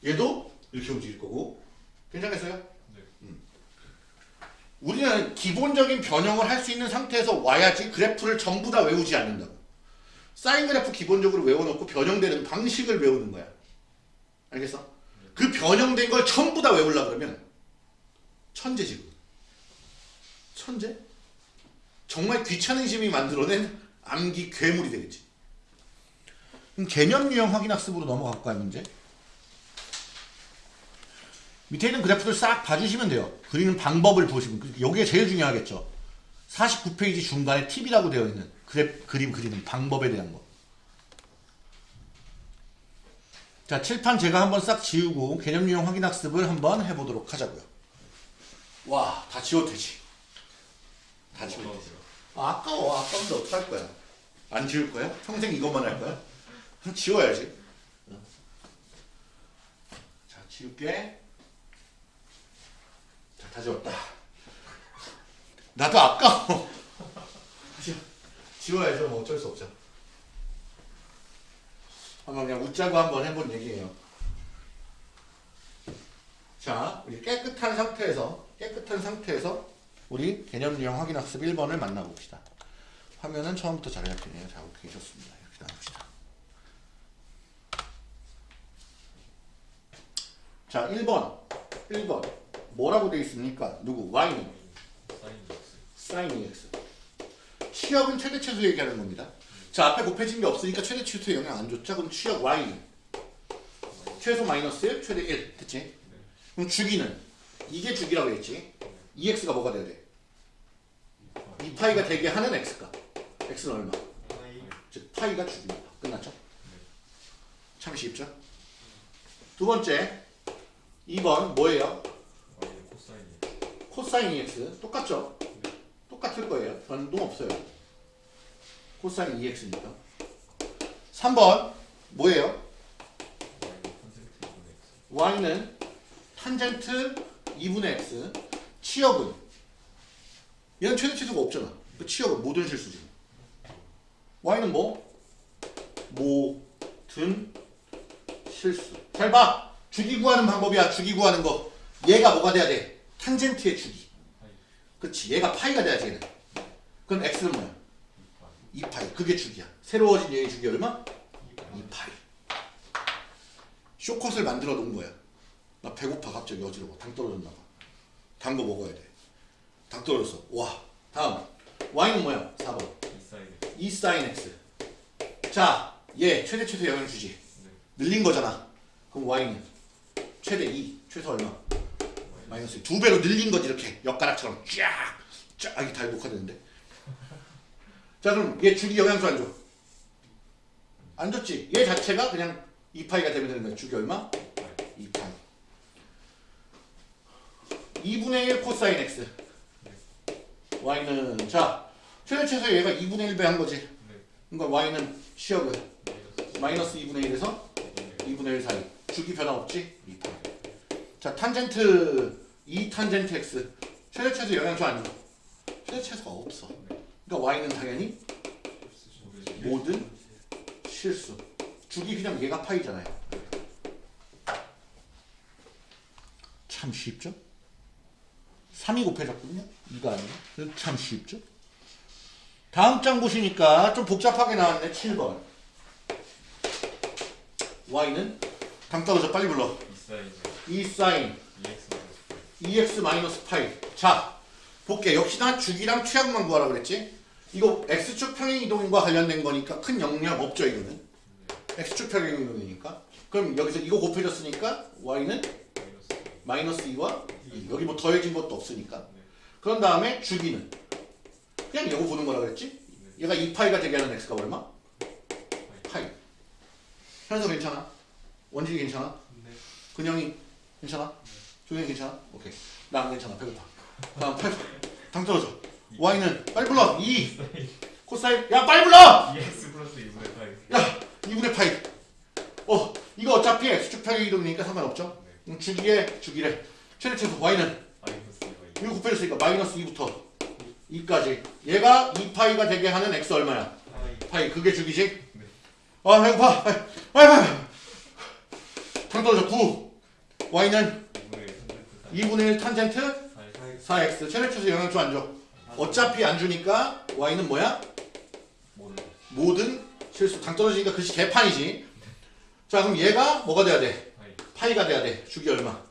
얘도 이렇게 움직일 거고 괜찮겠어요? 네. 음. 우리는 기본적인 변형을 할 수 있는 상태에서 와야지 그래프를 전부 다 외우지 않는다고 사인 그래프 기본적으로 외워놓고 변형되는 방식을 외우는 거야 알겠어? 그 변형된 걸 전부 다 외우려 그러면 천재 지금 천재? 정말 귀찮은 심이 만들어낸 암기 괴물이 되겠지. 그럼 개념 유형 확인 학습으로 넘어갈까요 문제? 밑에 있는 그래프들 싹 봐주시면 돼요. 그리는 방법을 보시면 여기에 제일 중요하겠죠. 49페이지 중간에 팁이라고 되어 있는 그래, 그림 그리는 방법에 대한 거. 자 칠판 제가 한번 싹 지우고 개념 유형 확인 학습을 한번 해보도록 하자고요. 와 다 지워도 되지. 다 지워도 되지. 아, 아까워. 아까운데 어떡할 거야? 안 지울 거야? 평생 이것만 할 거야? 그럼 지워야지. 어. 자, 지울게. 자, 다 지웠다. 나도 아까워. 지- 지워야죠. 뭐 어쩔 수 없죠. 한번 그냥 웃자고 한번 해본 얘기예요. 자, 우리 깨끗한 상태에서 깨끗한 상태에서 우리 개념 유형 확인 학습 1번을 만나봅시다. 화면은 처음부터 잘 잡히네요. 자, 오케이 좋습니다. 이렇게 나옵시다. 자, 1번. 1번. 뭐라고 되어 있습니까? 누구? y는 사인 sin X. x. 취역은 최대 최소 얘기하는 겁니다. 자, 앞에 곱해진 게 없으니까 최대 최소에 영향 안 줬죠? 그럼 취역 y는 최소 마이너스 1, 최대 1. 됐지? 그럼 주기는 이게 주기라고 했지? 2x가 뭐가 돼야 돼? 2파이가 되게 하는 x가. x는 얼마? 즉 파이가 주기입니다. 끝났죠? 참 쉽죠? 두 번째 2번 뭐예요? 코사인 2x 똑같죠? 똑같을 거예요. 변동 없어요. 코사인 2x니까. 3번 뭐예요? Y는 탄젠트 2분의 X. y는 탄젠트 2분의 x 치역은 얘는 최대 치수가 없잖아. 그 치역은 모든 실수지. y는 뭐? 모든 실수. 잘 봐. 주기 구하는 방법이야. 주기 구하는 거. 얘가 뭐가 돼야 돼? 탄젠트의 주기. 그렇지. 얘가 파이가 돼야지 얘는. 그럼 x는 뭐야? 2파이. 2파이. 그게 주기야. 새로워진 얘의 주기 얼마? 2파이. 2파이. 쇼컷을 만들어 놓은 거야. 나 배고파 갑자기 어지러워. 당 떨어졌나 봐. 단 거 먹어야 돼. 당 떨어졌어. 와. 다음. y는 뭐야? 4번. 2사인 X. 2 sin x. 자, 얘 최대 최소 영향 주지. 네. 늘린 거잖아. 그럼 y는 최대 2. 최소 얼마? 마이너스 2. 두 배로 늘린 거지 이렇게. 엿가락처럼 쫙. 쫙. 이게 다 녹화되는데. 자, 그럼 얘 주기 영향수 안 줘. 안 줬지. 얘 자체가 그냥 2파이가 되면 되는 거야. 주기 얼마? 2파이. 2분의 1 코사인 x. y는 자 최대 최소 얘가 2분의 1배 한 거지. 네. 그러니까 y는 마이너스 마이너스 2분의 1에서 2분의 1 사이. 주기 변화 없지? 2파이. 자 탄젠트 2 탄젠트 x 최대치에서 영향 줘안 줘? 최대치에서가 없어. 그러니까 y는 당연히 모든 실수. 주기 그냥 얘가 파이잖아요. 참 쉽죠? 3이 곱해졌거든요. 이거 아니에요? 참 쉽죠? 다음 장 보시니까 좀 복잡하게 나왔네. 7번. y는 당 떨어져 빨리 불러. 이 사인 2 사인 EX 2x 마이너스 파이. 자, 볼게. 역시나 주기랑 최악만 구하라 그랬지? 이거 x축 평행 이동과 관련된 거니까 큰 영향 없죠, 이거는. x축 평행 이동이니까. 그럼 여기서 이거 곱해졌으니까 y는 마이너스 마이너스 2와 여기 뭐 더해진 것도 없으니까. 그런 다음에 주기는 그냥 이거 보는 거라 그랬지? 얘가 2파이가 되게 하는 x가 얼마? 파이. 현서 괜찮아? 원진이 괜찮아? 근영이 괜찮아? 조현이 괜찮아? 오케이. 나 안 괜찮아. 배고파. 다음 8. 당 떨어져. y는 빨리 불러. 2. 코사인. 야 빨리 불러. 2x 플러스 2분의 파이 야 2분의 파이. 어 이거 어차피 x축 평행 이동이니까 상관없죠? 음, 주기에 주기래. 최대치에서 y는 마이너스 2가 이거 곱해졌으니까 마이너스 2부터 2까지. 얘가 2파이가 되게 하는 x 얼마야? 파이 파이 그게 주기지? 아 배고파. 빨리 빨리. 당 떨어져 9. y는 2분의 2분의 1 탄젠트 탄젠트 사이 4x 최대치에서 영향 줘안 줘? 어차피 안 주니까 y는 뭐야? 모든 실수 당 떨어지니까 글씨 개판이지. 자 그럼 얘가 뭐가 돼야 돼? 파이 파이가 돼야 돼. 주기 얼마?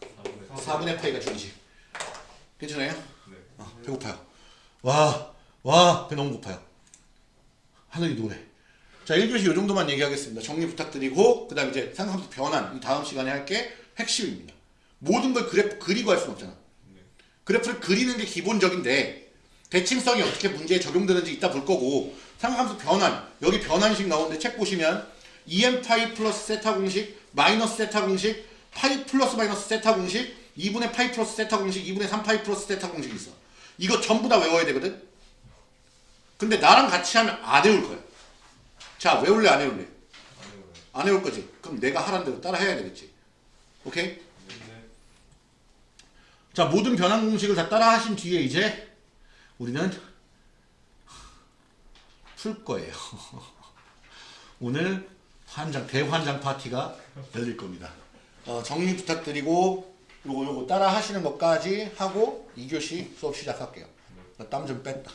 4분의 4분의 파이가 주기지. 괜찮아요? 네 아, 배고파요. 와, 와, 배 너무 고파요. 하늘이 노래. 자, 1교시 이 정도만 얘기하겠습니다. 정리 부탁드리고, 그 다음 이제 삼각함수 변환, 이 다음 시간에 할게 핵심입니다. 모든 걸 그래프 그리고 할 수는 없잖아. 그래프를 그리는 게 기본적인데, 대칭성이 어떻게 문제에 적용되는지 이따 볼 거고, 삼각함수 변환, 여기 변환식 나오는데 책 보시면, 2n 파이 플러스 세타 공식, 마이너스 세타 공식, 파이 플러스 마이너스 세타 공식, 2분의 파이 플러스 세타 공식, 2분의 3 파이 플러스 세타 공식이 있어. 이거 전부 다 외워야 되거든? 근데 나랑 같이 하면 안 외울 거야. 자, 외울래, 안 외울래? 안 외울 거지. 그럼 내가 하라는 대로 따라 해야 되겠지. 오케이? 네 자, 모든 변환 공식을 다 따라 하신 뒤에 이제 우리는 풀 거예요. 오늘 환장, 대환장 파티가 열릴 겁니다. 어, 정리 부탁드리고 요거 요거 따라 하시는 것까지 하고 2교시 수업 시작할게요. 땀 좀 뺐다.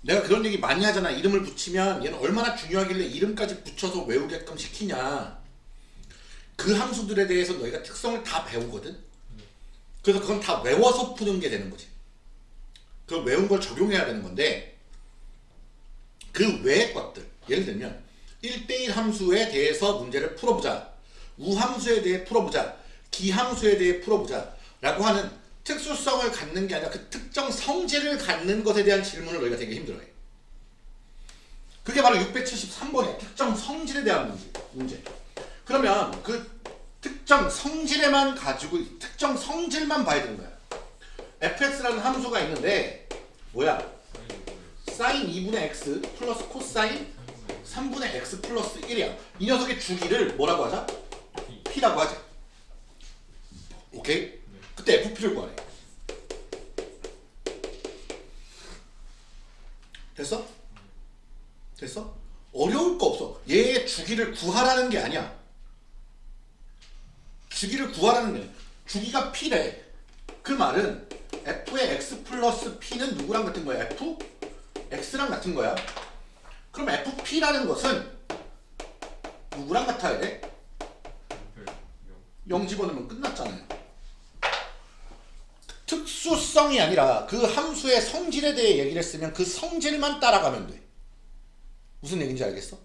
내가 그런 얘기 많이 하잖아. 이름을 붙이면 얘는 얼마나 중요하길래 이름까지 붙여서 외우게끔 시키냐. 그 함수들에 대해서 너희가 특성을 다 배우거든. 그래서 그건 다 외워서 푸는 게 되는 거지. 그 외운 걸 적용해야 되는 건데 그 외의 것들. 예를 들면 1대1 함수에 대해서 문제를 풀어보자. 우함수에 대해 풀어보자. 기함수에 대해 풀어보자. 라고 하는 특수성을 갖는 게 아니라 그 특정 성질을 갖는 것에 대한 질문을 너희가 되게 힘들어해. 그게 바로 673번이야 특정 성질에 대한 문제, 문제. 그러면 그 특정 성질에만 가지고 특정 성질만 봐야 되는 거야 fx라는 함수가 있는데 뭐야 사인 2분의 x 플러스 코사인 3분의 x 플러스 1이야. 이 녀석의 주기를 뭐라고 하자? p라고 하자. 오케이? 그때 fp를 구하래. 됐어? 됐어? 어려울 거 없어. 얘의 주기를 구하라는 게 아니야. 주기를 구하라는 게 아니야. 주기가 p래. 그 말은 f의 x 플러스 p는 누구랑 같은 거야? f? x랑 같은 거야. 그럼 fp라는 것은 누구랑 같아야 돼? 0 집어넣으면 끝났잖아요. 특수성이 아니라 그 함수의 성질에 대해 얘기를 했으면 그 성질만 따라가면 돼. 무슨 얘기인지 알겠어?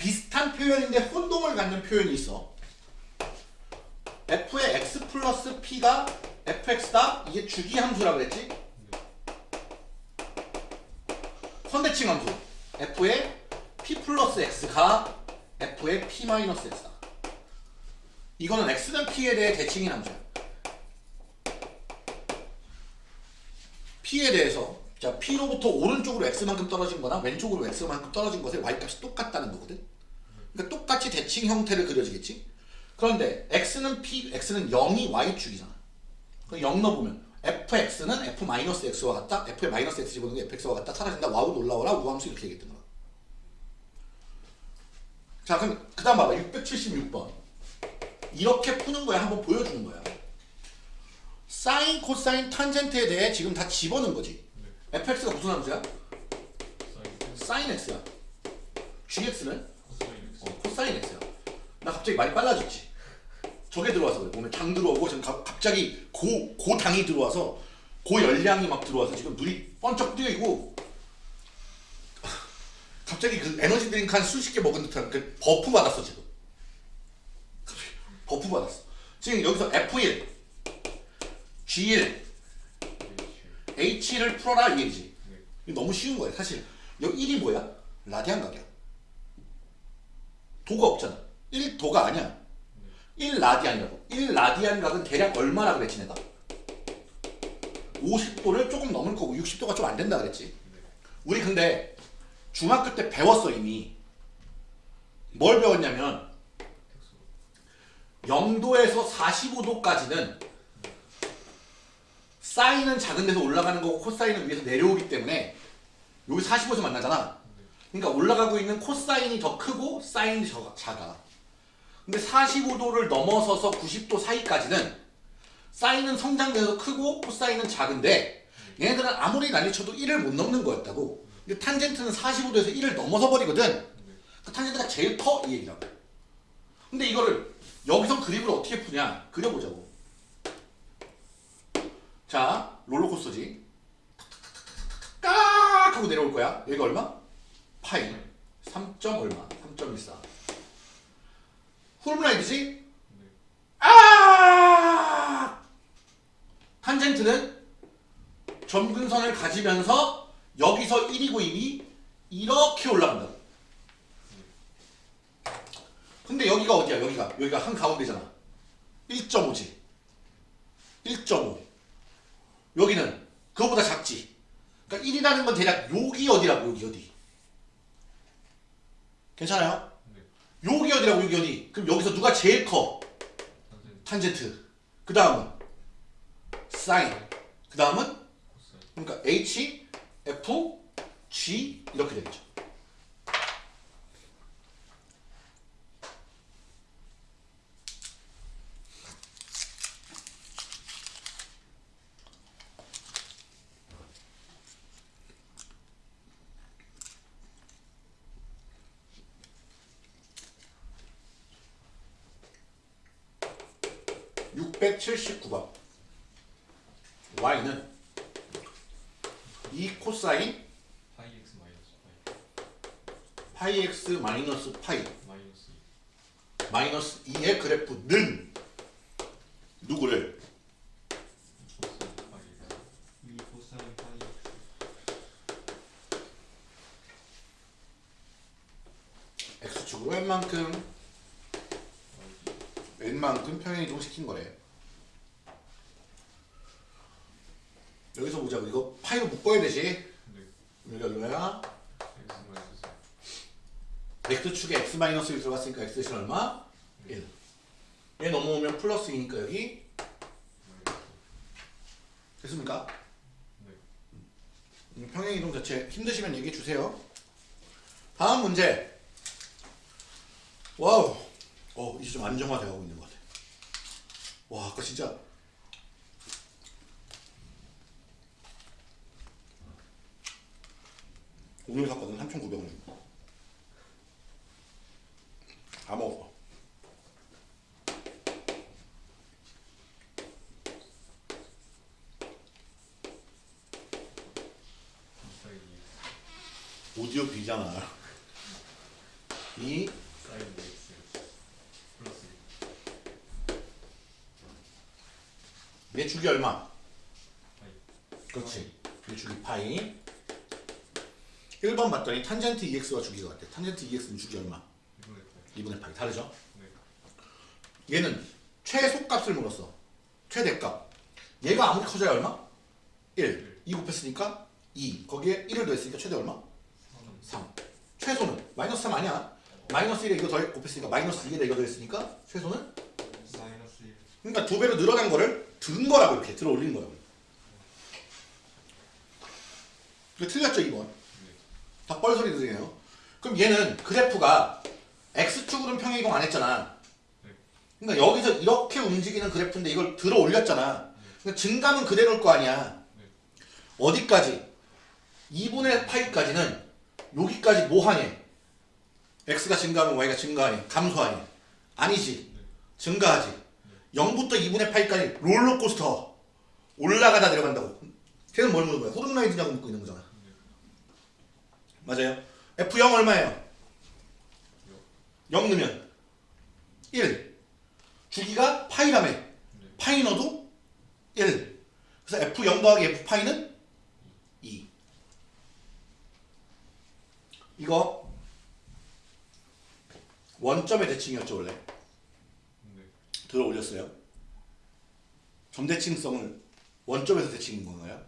비슷한 표현인데 혼동을 갖는 표현이 있어. f의 x 플러스 p가 fx다? 이게 주기 함수라 그랬지? 선대칭 함수. f의 p 플러스 x가 f의 p 마이너스 x다. 이거는 x는 p에 대해 대칭인 함수야. p에 대해서 자 P로부터 오른쪽으로 X만큼 떨어진 거나 왼쪽으로 X만큼 떨어진 것의 Y값이 똑같다는 거거든. 그러니까 똑같이 대칭 형태를 그려지겠지. 그런데 X는 P, X는 0이 Y축이잖아. 그럼 0 넣어보면 fx는 f-x와 같다. f의 마이너스 x 집어넣는 게 fx와 같다. 사라진다. 와우 놀라워라. 우함수 이렇게 얘기했던 거야. 자 그럼 그 다음 봐봐. 676번. 이렇게 푸는 거야. 한번 보여주는 거야. 사인, 코사인, 탄젠트에 대해 지금 다 집어넣은 거지. Fx가 무슨 함수야? 사인 사인 x야. gx는 코사인 어, x야. 나 갑자기 말이 빨라졌지. 저게 들어와서 그래. 몸에 당 들어오고 지금 가- 갑자기 고, 고당이 들어와서 고열량이 막 들어와서 지금 눈이 번쩍 뜨이고 갑자기 그 에너지 드링크 한 수십 개 먹은 듯한 그 버프 받았어 지금. 갑자기 버프 받았어. 지금 여기서 F1, G1, H H를 풀어라 이. 네. 이거 너무 쉬운 거야. 사실 여기 1이 뭐야? 라디안 각이야. 도가 없잖아. 1도가 아니야. 1 라디안이라고. 1 라디안 각은 대략 얼마나 그랬지 내가? 50도를 조금 넘을 거고 60도가 좀 안 된다 그랬지. 우리 근데 중학교 때 배웠어 이미. 뭘 배웠냐면 0도에서 45도까지는 사인은 작은 데서 올라가는 거고 코사인은 위에서 내려오기 때문에 여기 45에서 만나잖아. 그러니까 올라가고 있는 코사인이 더 크고 사인이 저- 작아. 근데 45도를 넘어서서 90도 사이까지는 사인은 성장돼서 크고 코사인은 작은데 얘네들은 아무리 난리쳐도 1을 못 넘는 거였다고. 근데 탄젠트는 45도에서 1을 넘어서 버리거든. 그 탄젠트가 제일 커 이 얘기라고. 근데 이거를 여기서 그림을 어떻게 푸냐 그려보자고. 자 롤러코스터지. 깍 하고 내려올 거야. 여기가 얼마? 파이 3. 얼마? 3.14. 훌브라이드지? 아! 탄젠트는 점근선을 가지면서 여기서 1이고 이미 이렇게 올라간다. 근데 여기가 어디야? 여기가 여기가 한 가운데잖아. 1.5지. 1.5. 여기는 그거보다 작지. 그러니까 1이라는 건 대략 여기 어디라고 여기 어디. 괜찮아요? 네. 여기 어디라고 여기 어디. 그럼 여기서 누가 제일 커? 탄젠트. 그 다음은 사인. 그 다음은 그러니까 H, F, G 이렇게 되겠죠. (679번) y는 2 코사인 파이 X 마이너스 파이 파이 x 마이너스 파이 마이너스 마이너스 2의 그래프는 누구를 코사인 파이 X 이 코사인 파이 x축으로 웬만큼 웬만큼 평행 이동시킨 거래 여기서 보자고 이거 파이로 묶어야 되지 네 여기 얼마야? X 마이너스 x축에 x 마 이너스 1 들어갔으니까 x 대신 얼마? 1. 2잖아. 2 사인 x 플러스 얘 축이 얼마? 그렇지. 얘 축이 파이. 1번 봤더니 탄젠트 EX가 주기가 같대. 탄젠트 EX는 주기 얼마? 2분의 파이. 다르죠? 얘는 최소값을 물었어. 최대값. 얘가 아무리 커져야 얼마? 1. 2 곱했으니까 2. 거기에 1을 더했으니까 최대 얼마? 3 최소는 마이너스 3 아니야. 마이너스 1에 이거 더 곱했으니까 마이너스 2에다 이거 더했으니까 최소는 마이너스 1 그러니까 두 배로 늘어난 거를 든 거라고 이렇게 들어 올린 거라고 이거 틀렸죠 2번? 다 뻘소리 들으네요. 그럼 얘는 그래프가 x축으로는 평행이동 안 했잖아. 그러니까 여기서 이렇게 움직이는 그래프인데 이걸 들어 올렸잖아. 그러니까 증감은 그대로일 거 아니야. 어디까지? 2분의 파이까지는 여기까지 뭐 하니? X가 증가하면 y가 증가하니? 감소하니? 아니지 증가하지 0부터 2분의 8까지 롤러코스터 올라가다 내려간다고 걔는 뭘 묻는 거야? 호르라이드냐고 묻고 있는 거잖아 맞아요 F0 얼마예요? 0 넣으면 1 주기가 파이라며 파이 넣어도 1 그래서 F0 더하기 F파이는 2 이거 원점의 대칭이었죠 원래 네. 들어 올렸어요. 점대칭성을 원점에서 대칭인 건가요?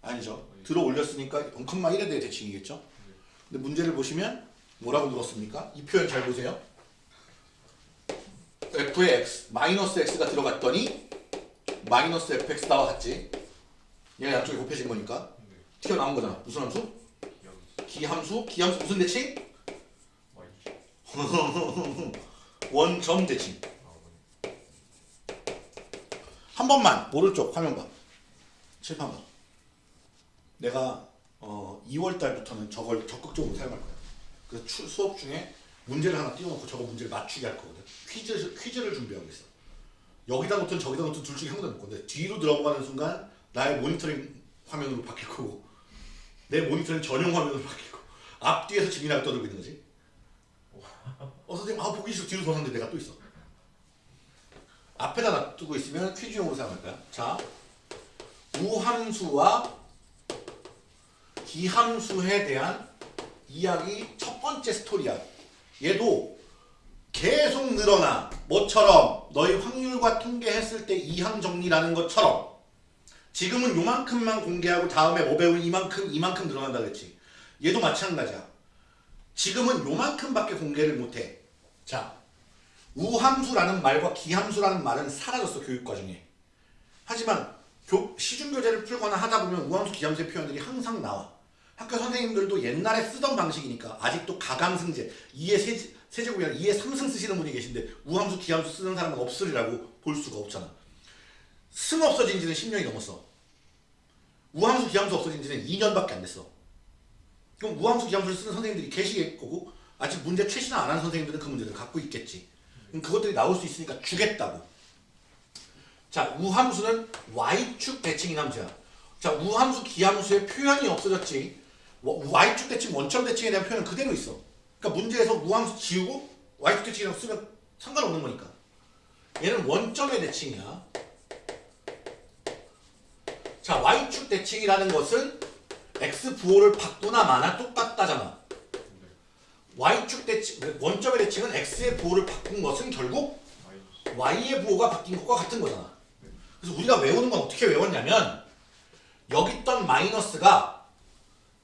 아니죠. 들어 올렸으니까 0,1에 대해 대칭이겠죠. 근데 문제를 보시면 뭐라고 물었습니까? 이 표현 잘 보세요. f의 x 마이너스 x가 들어갔더니 마이너스 fx 나와 같지. 얘가 양쪽이 곱해진 거니까 네. 튀어나온 거잖아. 무슨 함수? 기함수. 기함수 무슨 대칭? Y 원점 대칭. 한 번만 오른쪽 화면 봐. 칠판 봐. 내가 어 2월 달부터는 저걸 적극적으로 사용할 거야. 그래서 추- 수업 중에 문제를 하나 띄워놓고 저거 문제를 맞추게 할 거거든. 퀴즈 퀴즈를 준비하고 있어. 여기다 놓든 저기다 놓든 둘 중에 한 군데 놓을 건데 뒤로 들어가는 순간 나의 모니터링 화면으로 바뀔 거고 내 모니터링 전용 화면으로 바뀔 거고 앞뒤에서 지민이가 떠들고 있는 거지. 어 선생님 아 보기 싫어 뒤로 돌았는데 내가 또 있어. 앞에다 놔두고 있으면 퀴즈용으로 사용할 거야. 자, 우함수와 기함수에 대한 이야기 첫 번째 스토리야. 얘도 계속 늘어나. 뭐처럼 너희 확률과 통계했을 때 이항 정리라는 것처럼 지금은 요만큼만 공개하고 다음에 뭐 배우면 이만큼 이만큼 늘어난다 그랬지. 얘도 마찬가지야. 지금은 요만큼밖에 공개를 못해. 자, 우함수라는 말과 기함수라는 말은 사라졌어 교육 과정에. 하지만 교, 시중교재를 풀거나 하다 보면 우함수, 기함수의 표현들이 항상 나와. 학교 선생님들도 옛날에 쓰던 방식이니까 아직도 가강승제 2의 세제, 세제곱이 아니라 2의 3승 쓰시는 분이 계신데 우함수, 기함수 쓰는 사람은 없으리라고 볼 수가 없잖아. 승 없어진 지는 10년이 넘었어. 우함수, 기함수 없어진 지는 2년밖에 안 됐어. 그럼 우함수, 기함수를 쓰는 선생님들이 계시겠 거고 아직 문제 최신화 안한 선생님들은 그 문제를 갖고 있겠지. 그럼 그것들이 나올 수 있으니까 주겠다고. 자, 우함수는 y축 대칭인 함수야. 자, 우함수, 기함수의 표현이 없어졌지. 워- y축 대칭, 원점 대칭에 대한 표현은 그대로 있어. 그러니까 문제에서 우함수 지우고 y축 대칭이라고 쓰면 상관없는 거니까. 얘는 원점의 대칭이야. 자, y축 대칭이라는 것은 x 부호를 바꾸나 마나 똑같다잖아. y축 대칭, 원점의 대칭은 x의 부호를 바꾼 것은 결국 y의 부호가 바뀐 것과 같은 거잖아. 그래서 우리가 외우는 건 어떻게 외웠냐면 여기 있던 마이너스가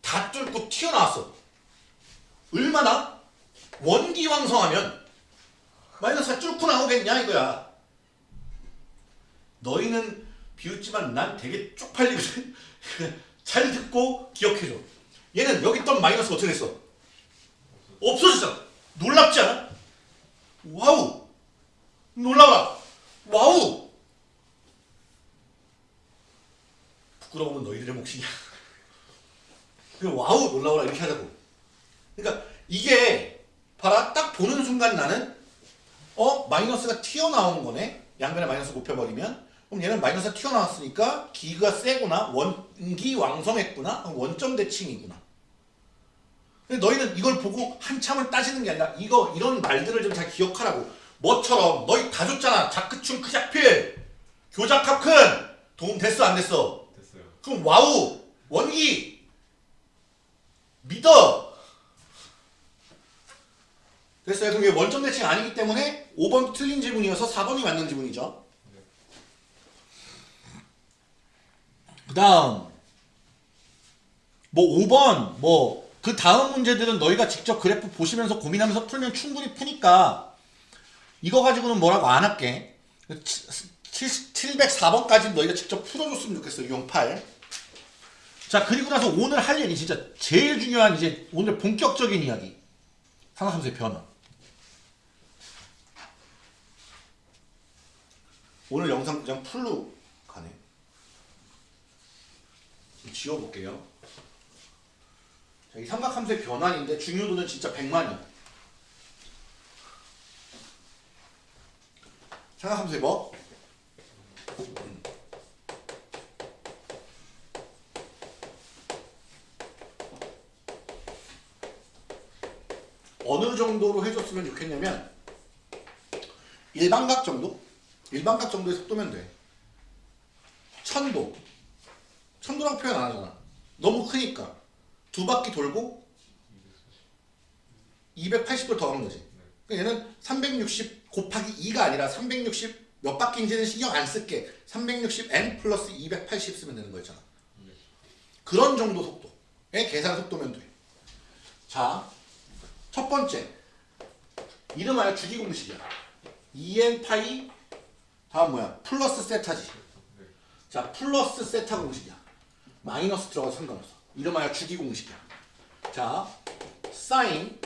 다 뚫고 튀어나왔어. 얼마나? 원기왕성하면 마이너스가 뚫고 나오겠냐 이거야. 너희는 비웃지만 난 되게 쪽팔리거든. 잘 듣고 기억해줘. 얘는 여기 있던 마이너스가 어떻게 됐어? 없어졌잖아. 놀랍지 않아? 와우! 놀라워! 와우! 부끄러우면 너희들의 몫이냐. 그 와우 놀라워라 이렇게 하자고. 그러니까 이게 봐라 딱 보는 순간 나는 어 마이너스가 튀어나온 거네. 양변에 마이너스 곱해버리면 그럼 얘는 마이너스가 튀어나왔으니까 기가 세구나 원기 왕성했구나 원점 대칭이구나. 근데 너희는 이걸 보고 한참을 따지는 게 아니라 이거 이런 말들을 좀 잘 기억하라고. 뭐처럼 너희 다 줬잖아. 작크충 크작필 교작합 큰 도움 됐어 안 됐어? 됐어요 그럼 와우 원기 믿어 됐어요 그럼 이게 원점 대칭 아니기 때문에 5번도 틀린 질문이어서 4번이 맞는 질문이죠 그 다음 뭐 5번 뭐 그 다음 문제들은 너희가 직접 그래프 보시면서 고민하면서 풀면 충분히 푸니까 이거 가지고는 뭐라고 안 할게. 704번까지 너희가 직접 풀어줬으면 좋겠어 유형 8. 자 그리고 나서 오늘 할 일이 진짜 제일 중요한 이제 오늘 본격적인 이야기. 상하함수의 변화. 오늘 영상 그냥 풀로 가네 지워볼게요 자, 이 삼각함수의 변환인데 중요도는 진짜 100만이야 삼각함수의 뭐? 어느 정도로 해줬으면 좋겠냐면 일반각 정도? 일반각 정도의 속도면 돼. 천도. 천도랑 표현 안 하잖아. 너무 크니까. 두 바퀴 돌고 280도 더하는 거지. 그러니까 얘는 360 곱하기 2가 아니라 360 몇 바퀴인지는 신경 안 쓸게. 360n 플러스 280 쓰면 되는 거였잖아. 그런 정도 속도의 계산 속도면 돼. 자, 첫 번째. 이름하여 주기 공식이야. 2n 파이 다음 뭐야? 플러스 세타지. 자, 플러스 세타 공식이야. 마이너스 들어가도 상관없어. 이름하여 주기 공식이야. 자, 사인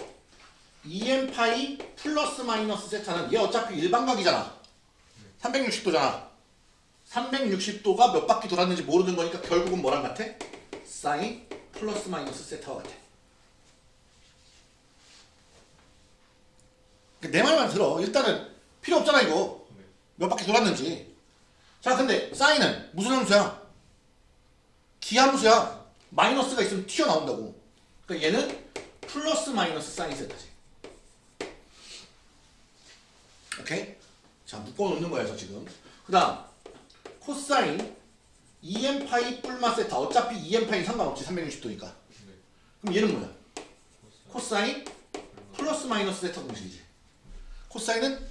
2n 파이 플러스 마이너스 세타는 얘 어차피 일반각이잖아. 360도잖아. 360도가 몇 바퀴 돌았는지 모르는 거니까 결국은 뭐랑 같아? 사인 플러스 마이너스 세타와 같아. 내 말만 들어. 일단은 필요 없잖아 이거. 몇 바퀴 돌았는지. 자 근데 사인은 무슨 함수야? 기함수야. 마이너스가 있으면 튀어나온다고. 그러니까 얘는 플러스 마이너스 사인 세타지. 오케이? 자 묶어놓는 거예요 지금. 그 다음 코사인 2n 파이 뿔마 세타. 어차피 2n 파이 상관없지 360도니까. 그럼 얘는 뭐야? 코사인 플러스 마이너스 세타 공식이지. 코사인은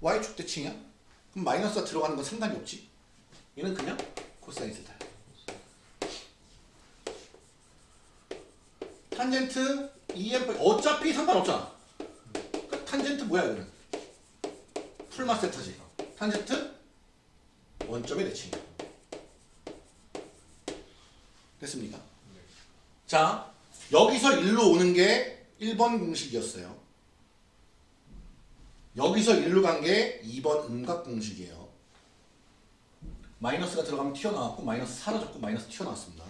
y축 대칭이야. 그럼 마이너스가 들어가는 건 상관이 없지. 얘는 그냥 코사인 세타야. 탄젠트 2n 어차피 상관없잖아. 그 탄젠트 뭐야 이거는? 풀마 세타지. 탄젠트 원점의 대칭이야. 됐습니까? 자 여기서 1로 오는 게 1번 공식이었어요. 여기서 1로 간 게 2번 음각 공식이에요. 마이너스가 들어가면 튀어나왔고 마이너스 사라졌고 마이너스 튀어나왔습니다.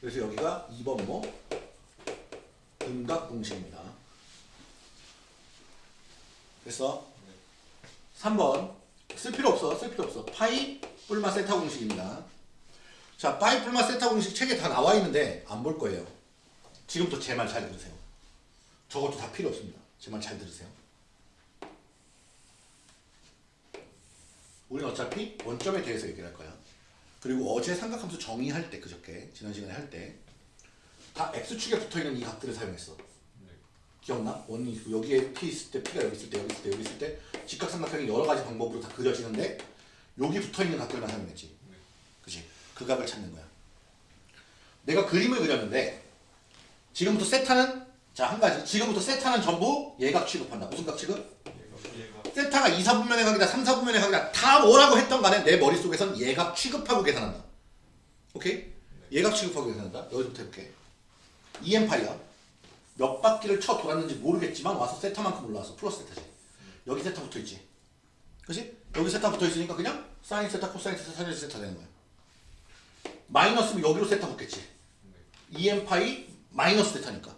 그래서 여기가 2번 뭐? 음각 공식입니다. 그래서 3번 쓸 필요 없어 쓸 필요 없어 파이 뿔마 세타 공식입니다. 자 파이 뿔마 세타 공식 책에 다 나와 있는데 안 볼 거예요. 지금부터 제 말 잘 들으세요. 저것도 다 필요 없습니다. 제 말 잘 들으세요. 우리는 어차피 원점에 대해서 얘기를 할 거야. 그리고 어제 삼각함수 정의할 때 그저께 지난 시간에 할 때 다 x축에 붙어있는 이 각들을 사용했어. 기억나? 원이 여기에 p 있을 때 p가 여기 있을 때 여기 있을 때 여기 있을 때 직각삼각형이 여러 가지 방법으로 다 그려지는데 여기 붙어있는 각들만 사용했지. 그치? 그 각을 찾는 거야. 내가 그림을 그렸는데 지금부터 세타는 자 한 가지 지금부터 세타는 전부 예각 취급한다. 무슨 각 취급? 세타가 2, 4분면의 각이다 3, 4분면의 각이다 다 뭐라고 했던 간에 내 머릿속에선 예각 취급하고 계산한다. 오케이? 예각 취급하고 계산한다. 여기서부터 해볼게. 2n파이야. 몇 바퀴를 쳐 돌았는지 모르겠지만 와서 세타만큼 올라왔어. 플러스 세타지. 여기 세타 붙어있지. 그치? 여기 세타 붙어있으니까 그냥 사인 세타, 코사인 세타, 사인 세타 되는 거야. 마이너스면 여기로 세타 붙겠지. 2n파이 마이너스 세타니까.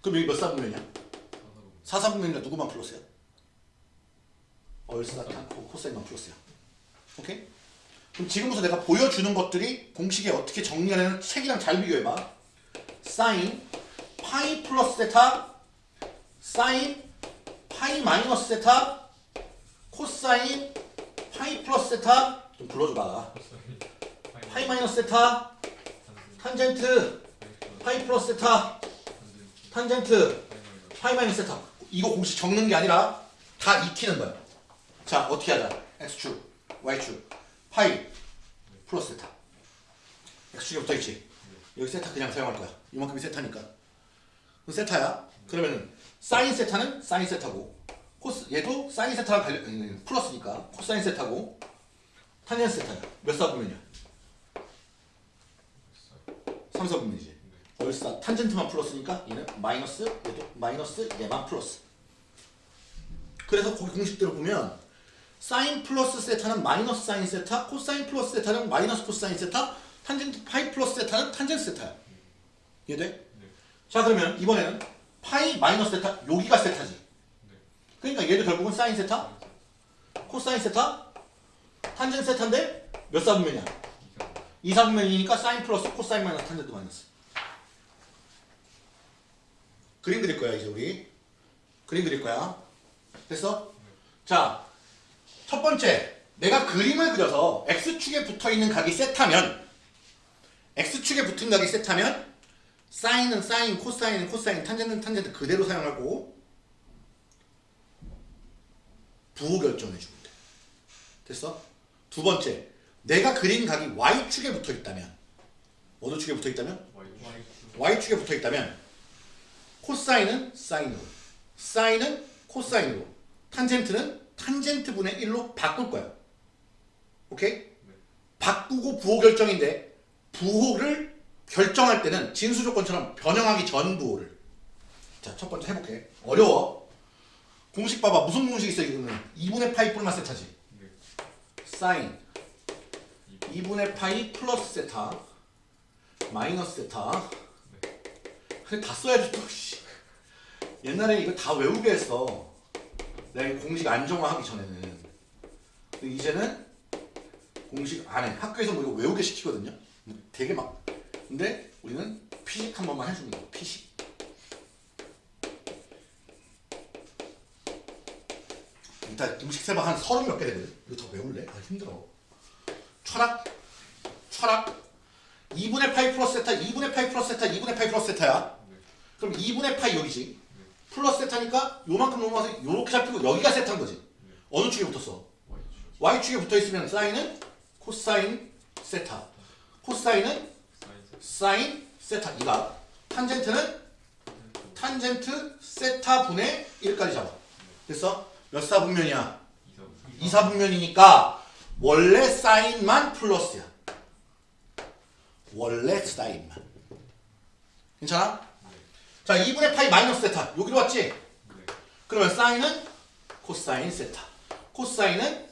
그럼 여기 몇 사분면이야? 4, 4분면이니까 누구만 플러스야? 올싸탄 코사인만 플러스야. 오케이? 그럼 지금부터 내가 보여주는 것들이 공식에 어떻게 정리하냐는 책이랑 잘 비교해봐. 사인 파이 플러스 세타 사인 파이 마이너스 세타 코사인 파이 플러스 세타 좀 불러줘봐. 파이 마이너스 세타 탄젠트 파이 플러스 세타 탄젠트 파이 마이너스 세타 이거 공식 적는 게 아니라 다 익히는 거야. 자 어떻게 하자? X축 y축 파이 플러스 세타. X축에 붙어있지? 여기 세타 그냥 사용할 거야. 이만큼이 세타니까. 그럼 세타야? 그러면 사인 세타는 사인 세타고 코스 얘도 사인 세타랑 관련 음, 플러스니까 코사인 세타고 탄젠트 세타야. 몇 사분면이야 3사분면이지. 올싸. 탄젠트만 플러스니까 얘는 마이너스 얘도 마이너스 얘만 플러스. 그래서 거기 공식대로 보면 사인 플러스 세타는 마이너스 사인 세타 코사인 플러스 세타는 마이너스 코사인 세타 탄젠트 파이 플러스 세타는 탄젠트 세타야 이해돼? 자 그러면 이번에는 파이 마이너스 세타 여기가 세타지. 그러니까 얘도 결국은 사인 세타 코사인 세타 탄젠트 세타인데 몇 사분면이야? 2사분면이니까 사인 플러스 코사인 마이너스 탄젠트 마이너스. 그림 그릴 거야 이제 우리. 그림 그릴 거야. 됐어? 자 첫 번째 내가 그림을 그려서 x축에 붙어있는 각이 세타면 x축에 붙은 각이 세타면 사인은 사인, 코사인은 코사인, 탄젠트는 탄젠트 그대로 사용하고 부호 결정해 주면 돼 됐어? 두 번째 내가 그린 각이 y축에 붙어있다면 어느 축에 붙어있다면? y축 에 붙어있다면 코사인은 사인으로 사인은 코사인으로 탄젠트는 탄젠트 분의 1로 바꿀 거야 오케이? 바꾸고 부호 결정인데 부호를 결정할 때는 진수 조건처럼 변형하기 전 부호를. 자 첫 번째 해볼게. 어려워. 공식 봐봐. 무슨 공식 있어 이거는? 2분의 파이 뿔만 세타지. 사인. 2분의 파이 플러스 세타 마이너스 세타. 근데 다 써야지 또 씨. 옛날에 이거 다 외우게 했어 이 공식 안정화하기 전에는. 이제는 공식 안해. 학교에서 뭐 이거 외우게 시키거든요. 되게 막. 근데 우리는 피식 한 번만 해주는 거야 피식. 일단 공식 세방 한 서른 몇 개 되거든. 이거 더 외울래? 아 힘들어. 철학? 철학? 2분의 파이 플러스 세타 2분의 파이 플러스 세타 2분의 파이 플러스 세타야? 그럼 2분의 파이 여기지 플러스 세타니까 요만큼 넘어가서 요렇게 잡히고 여기가 세타인 거지 어느 축에 붙었어? y축에 붙어있으면 사인은 코사인 세타 코사인은 사인 세타 이가 탄젠트는 탄젠트 세타 분의 1까지 잡아 됐어? 몇 사분면이야? 2사분면이니까 원래 사인만 플러스야 원래 사인만 괜찮아? 자 2분의 파이 마이너스 세타. 여기로 왔지? 그러면 사인은 코사인 세타. 코사인은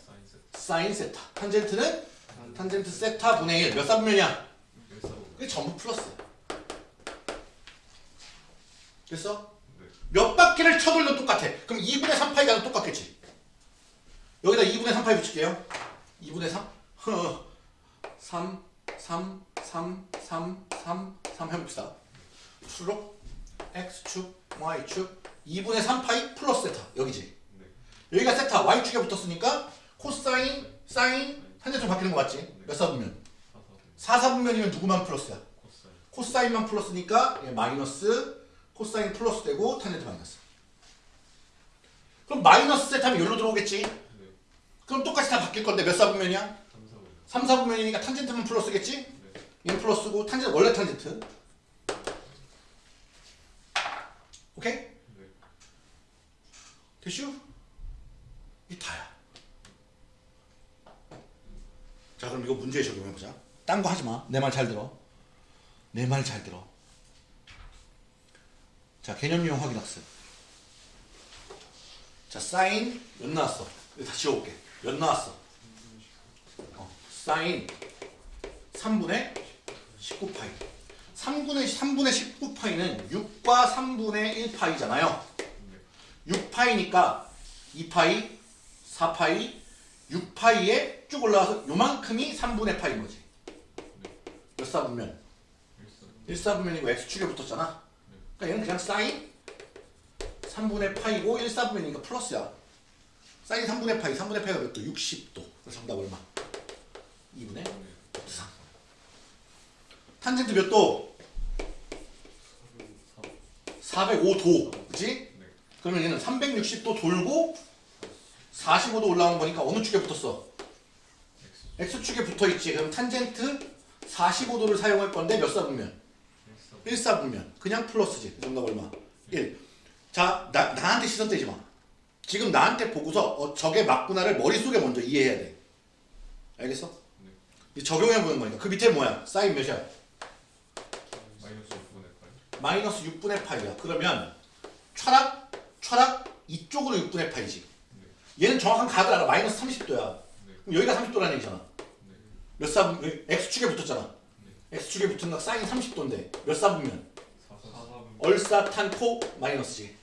사인 세타. 탄젠트는 탄젠트 세타 분의 1 몇 사분면이야? 그게 전부 플러스야. 됐어? 몇 바퀴를 쳐돌려도 똑같아? 그럼 2분의 3파이가 똑같겠지. 여기다 2분의 3파이 붙일게요. 2분의 3 3 3 3 3 3 3 해봅시다. 수록 x축 y축 2분의 3파이 플러스 세타 여기지 여기가 세타 y축에 붙었으니까 코사인 사인 탄젠트 바뀌는 거 맞지? 몇 사분면? 4사분면이면 누구만 플러스야? 코사인 만 플러스니까 얘 마이너스 코사인 플러스 되고 탄젠트 마이너스 그럼 마이너스 세타면 여기로 들어오겠지? 그럼 똑같이 다 바뀔 건데 몇 사분면이야? 3사분면이니까 탄젠트만 플러스겠지? 얘는 플러스고 탄젠트 원래 탄젠트 오케이? 됐슈? 이 다야. 자 그럼 이거 문제에 적용해보자. 딴 거 하지마. 내 말 잘 들어. 내 말 잘 들어. 자 개념 유형 확인 학습. 자 사인 몇 나왔어. 이거 다 지워볼게. 몇 나왔어. 어, 사인 3분의 19파이 3분의 3분의 19파이는 6과 3분의 1파이잖아요. 6파이니까 2파이 4파이 6파이에 쭉 올라와서 요만큼이 3분의 파인 거지. 몇 사분면? 1사분면이고 x축에 붙었잖아. 그러니까 얘는 그냥 사인? 3분의 파이고 1사분면이니까 플러스야. 사인 3분의 파이 3분의 파이가 몇 도? 60도. 그래서 정답 얼마? 2분의? 3 탄젠트 몇 도? 405도 그치? 그러면 얘는 360도 돌고 45도 올라온 거니까 어느 축에 붙었어? x축에 붙어있지 그럼 탄젠트 45도를 사용할 건데 몇 사분면? 일사 1사분면. 그냥 플러스지. 그 정답 얼마? 1. 자, 나, 나한테 시선 떼지 마. 지금 나한테 보고서 어, 저게 맞구나를 머릿속에 먼저 이해해야 돼. 알겠어? 이제 적용해 보는 거니까. 그 밑에 뭐야? 사인 몇이야? 마이너스 6분의 8 마이너스 6분의 파이야. 그러면 철학, 철학 이쪽으로 6분의 파이지. 얘는 정확한 각을 알아. 마이너스 30도야. 그럼 여기가 30도라는 얘기잖아. 몇 사분, x축에 붙었잖아. x축에 붙은 각 사인 30도인데 몇 사분면? 4 4 4분 얼사탄코 마이너스지.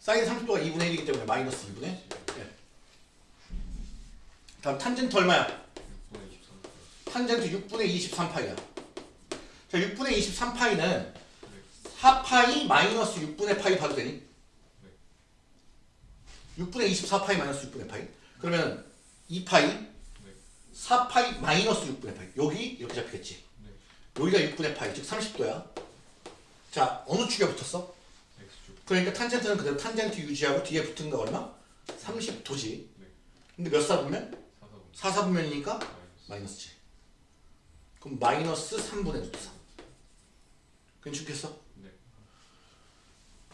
사인 30도가 2분의 1이기 때문에 마이너스 2분의 예. 다음 탄젠트 얼마야? 6분의 23 탄젠트 6분의 23파이야. 자, 6분의 23파이는 4파이 마이너스 6분의 파이 봐도 되니? 6분의 24파이 마이너스 6분의 파이. 그러면 2파이 4파이 마이너스 6분의 파이. 여기 이렇게 잡히겠지. 여기가 6분의 파이, 즉 30도야. 자, 어느 축에 붙었어? 그러니까 탄젠트는 그대로 탄젠트 유지하고 뒤에 붙은 거 얼마? 30도지. 근데 몇 사분면? 4 4분 4사분면이니까 마이너스 마이너스지. 그럼 마이너스 3분의 루트 3. 괜찮겠어?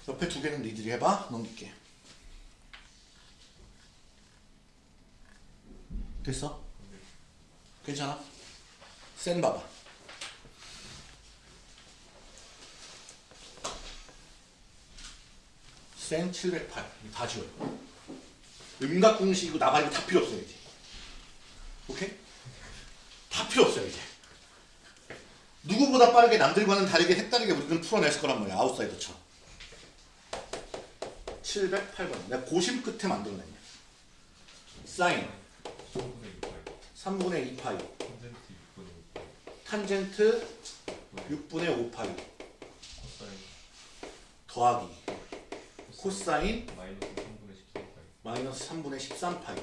네 옆에 두 개는 니들이 해봐. 넘길게. 됐어? 네. 괜찮아? 센 봐봐. 센 708. 이거 다 지워요. 음각 공식이고 나발이고 다 필요 없어요, 이제. 오케이? 다 필요 없어요, 이제. 누구보다 빠르게 남들과는 다르게 색다르게 우리는 풀어냈을 거란 말이야, 아웃사이더처럼. 708번. 내가 고심 끝에 만들어냈냐. 사인 3분의 3분의 2파이2파이. 탄젠트 6분의 5파이 탄젠트 6분의 5파이. 코사인 더하기. 코사인 마이너스 3분의 13파이 마이너스 3분의 13파이.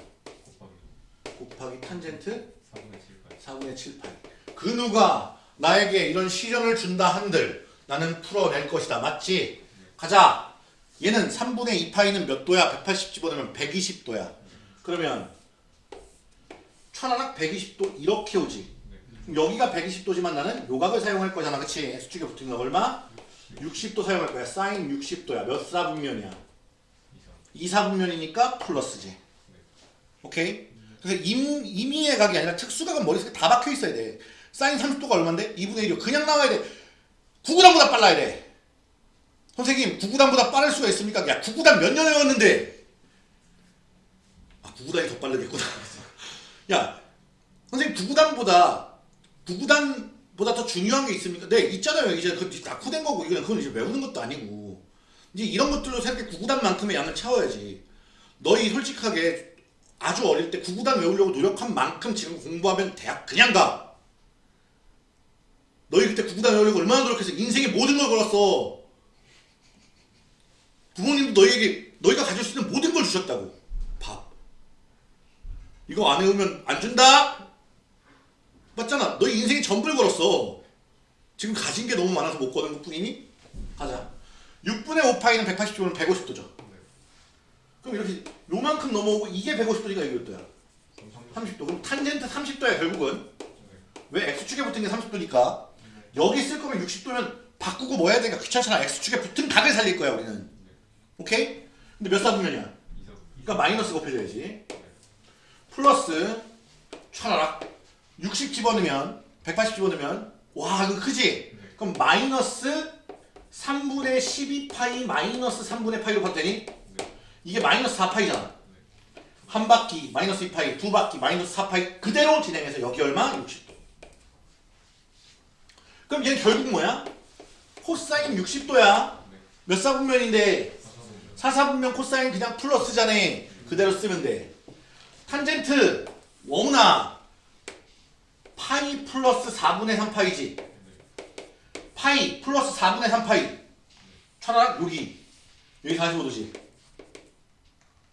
곱하기 탄젠트 4분의 7파이 4분의 7파이. 그 누가 나에게 이런 시련을 준다 한들 나는 풀어낼 것이다. 맞지? 가자. 얘는 3분의 2파이는 몇 도야? 180 집어넣으면 120도야. 그러면 천하락 120도 이렇게 오지. 여기가 120도지만 나는 요각을 사용할 거잖아. 그치? X축에 붙은 거 얼마? 60도 사용할 거야. 사인 60도야. 몇 사분면이야? 2사 2사분면이니까 플러스지. 오케이? 그래서 임, 임의의 각이 아니라 특수각은 머릿속에 다 박혀 있어야 돼. 사인 30도가 얼만데? 2분의 1이요. 그냥 나와야 돼. 구구단보다 빨라야 돼. 선생님, 구구단보다 빠를 수가 있습니까? 야, 구구단 몇 년을 외웠는데? 아, 구구단이 더 빠르겠구나. 야, 선생님, 구구단보다, 구구단보다 더 중요한 게 있습니까? 네, 있잖아요. 이제 그 낙후된 거고, 이건 그건 이제 외우는 것도 아니고. 이제 이런 것들로 새롭게 구구단만큼의 양을 채워야지. 너희 솔직하게 아주 어릴 때 구구단 외우려고 노력한 만큼 지금 공부하면 대학 그냥 가. 너희 그때 구구단 외우려고 얼마나 노력했어. 인생의 모든 걸 걸었어. 부모님도 너희에게 너희가 가질 수 있는 모든 걸 주셨다고. 밥. 이거 안 외우면 안 준다. 맞잖아. 너희 인생의 전부를 걸었어. 지금 가진 게 너무 많아서 못 거는 것 뿐이니? 가자. 6분의 5파이는 180도면 150도죠. 그럼 이렇게 요만큼 넘어오고 이게 150도니까 이게 몇 도야? 30도. 그럼 탄젠트 30도야 결국은. 왜 x축에 붙은 게 30도니까. 여기 쓸 거면 60도면 바꾸고 뭐 해야 되니까 귀찮잖아. x축에 붙은 각을 살릴 거야 우리는. 오케이? 근데 몇 사분면이야? 2사 그러니까 마이너스 곱해줘야지. 플러스 차라락 60 집어넣으면 180 집어넣으면 와 이거 크지? 그럼 마이너스 3분의 12파이 마이너스 3분의 파이로 봤더니 이게 마이너스 4파이잖아. 한 바퀴 마이너스 2파이, 두 바퀴 마이너스 4파이 그대로 진행해서 여기 얼마? 60도. 그럼 얘는 결국 뭐야? 코사인 60도야. 몇 사분면인데 4사분면 코사인 그냥 플러스잖아. 그대로 쓰면 돼. 탄젠트 워무나 파이 플러스 4분의 3파이지. 파이 플러스 4분의 3파이. 차라리 여기. 여기 45도지.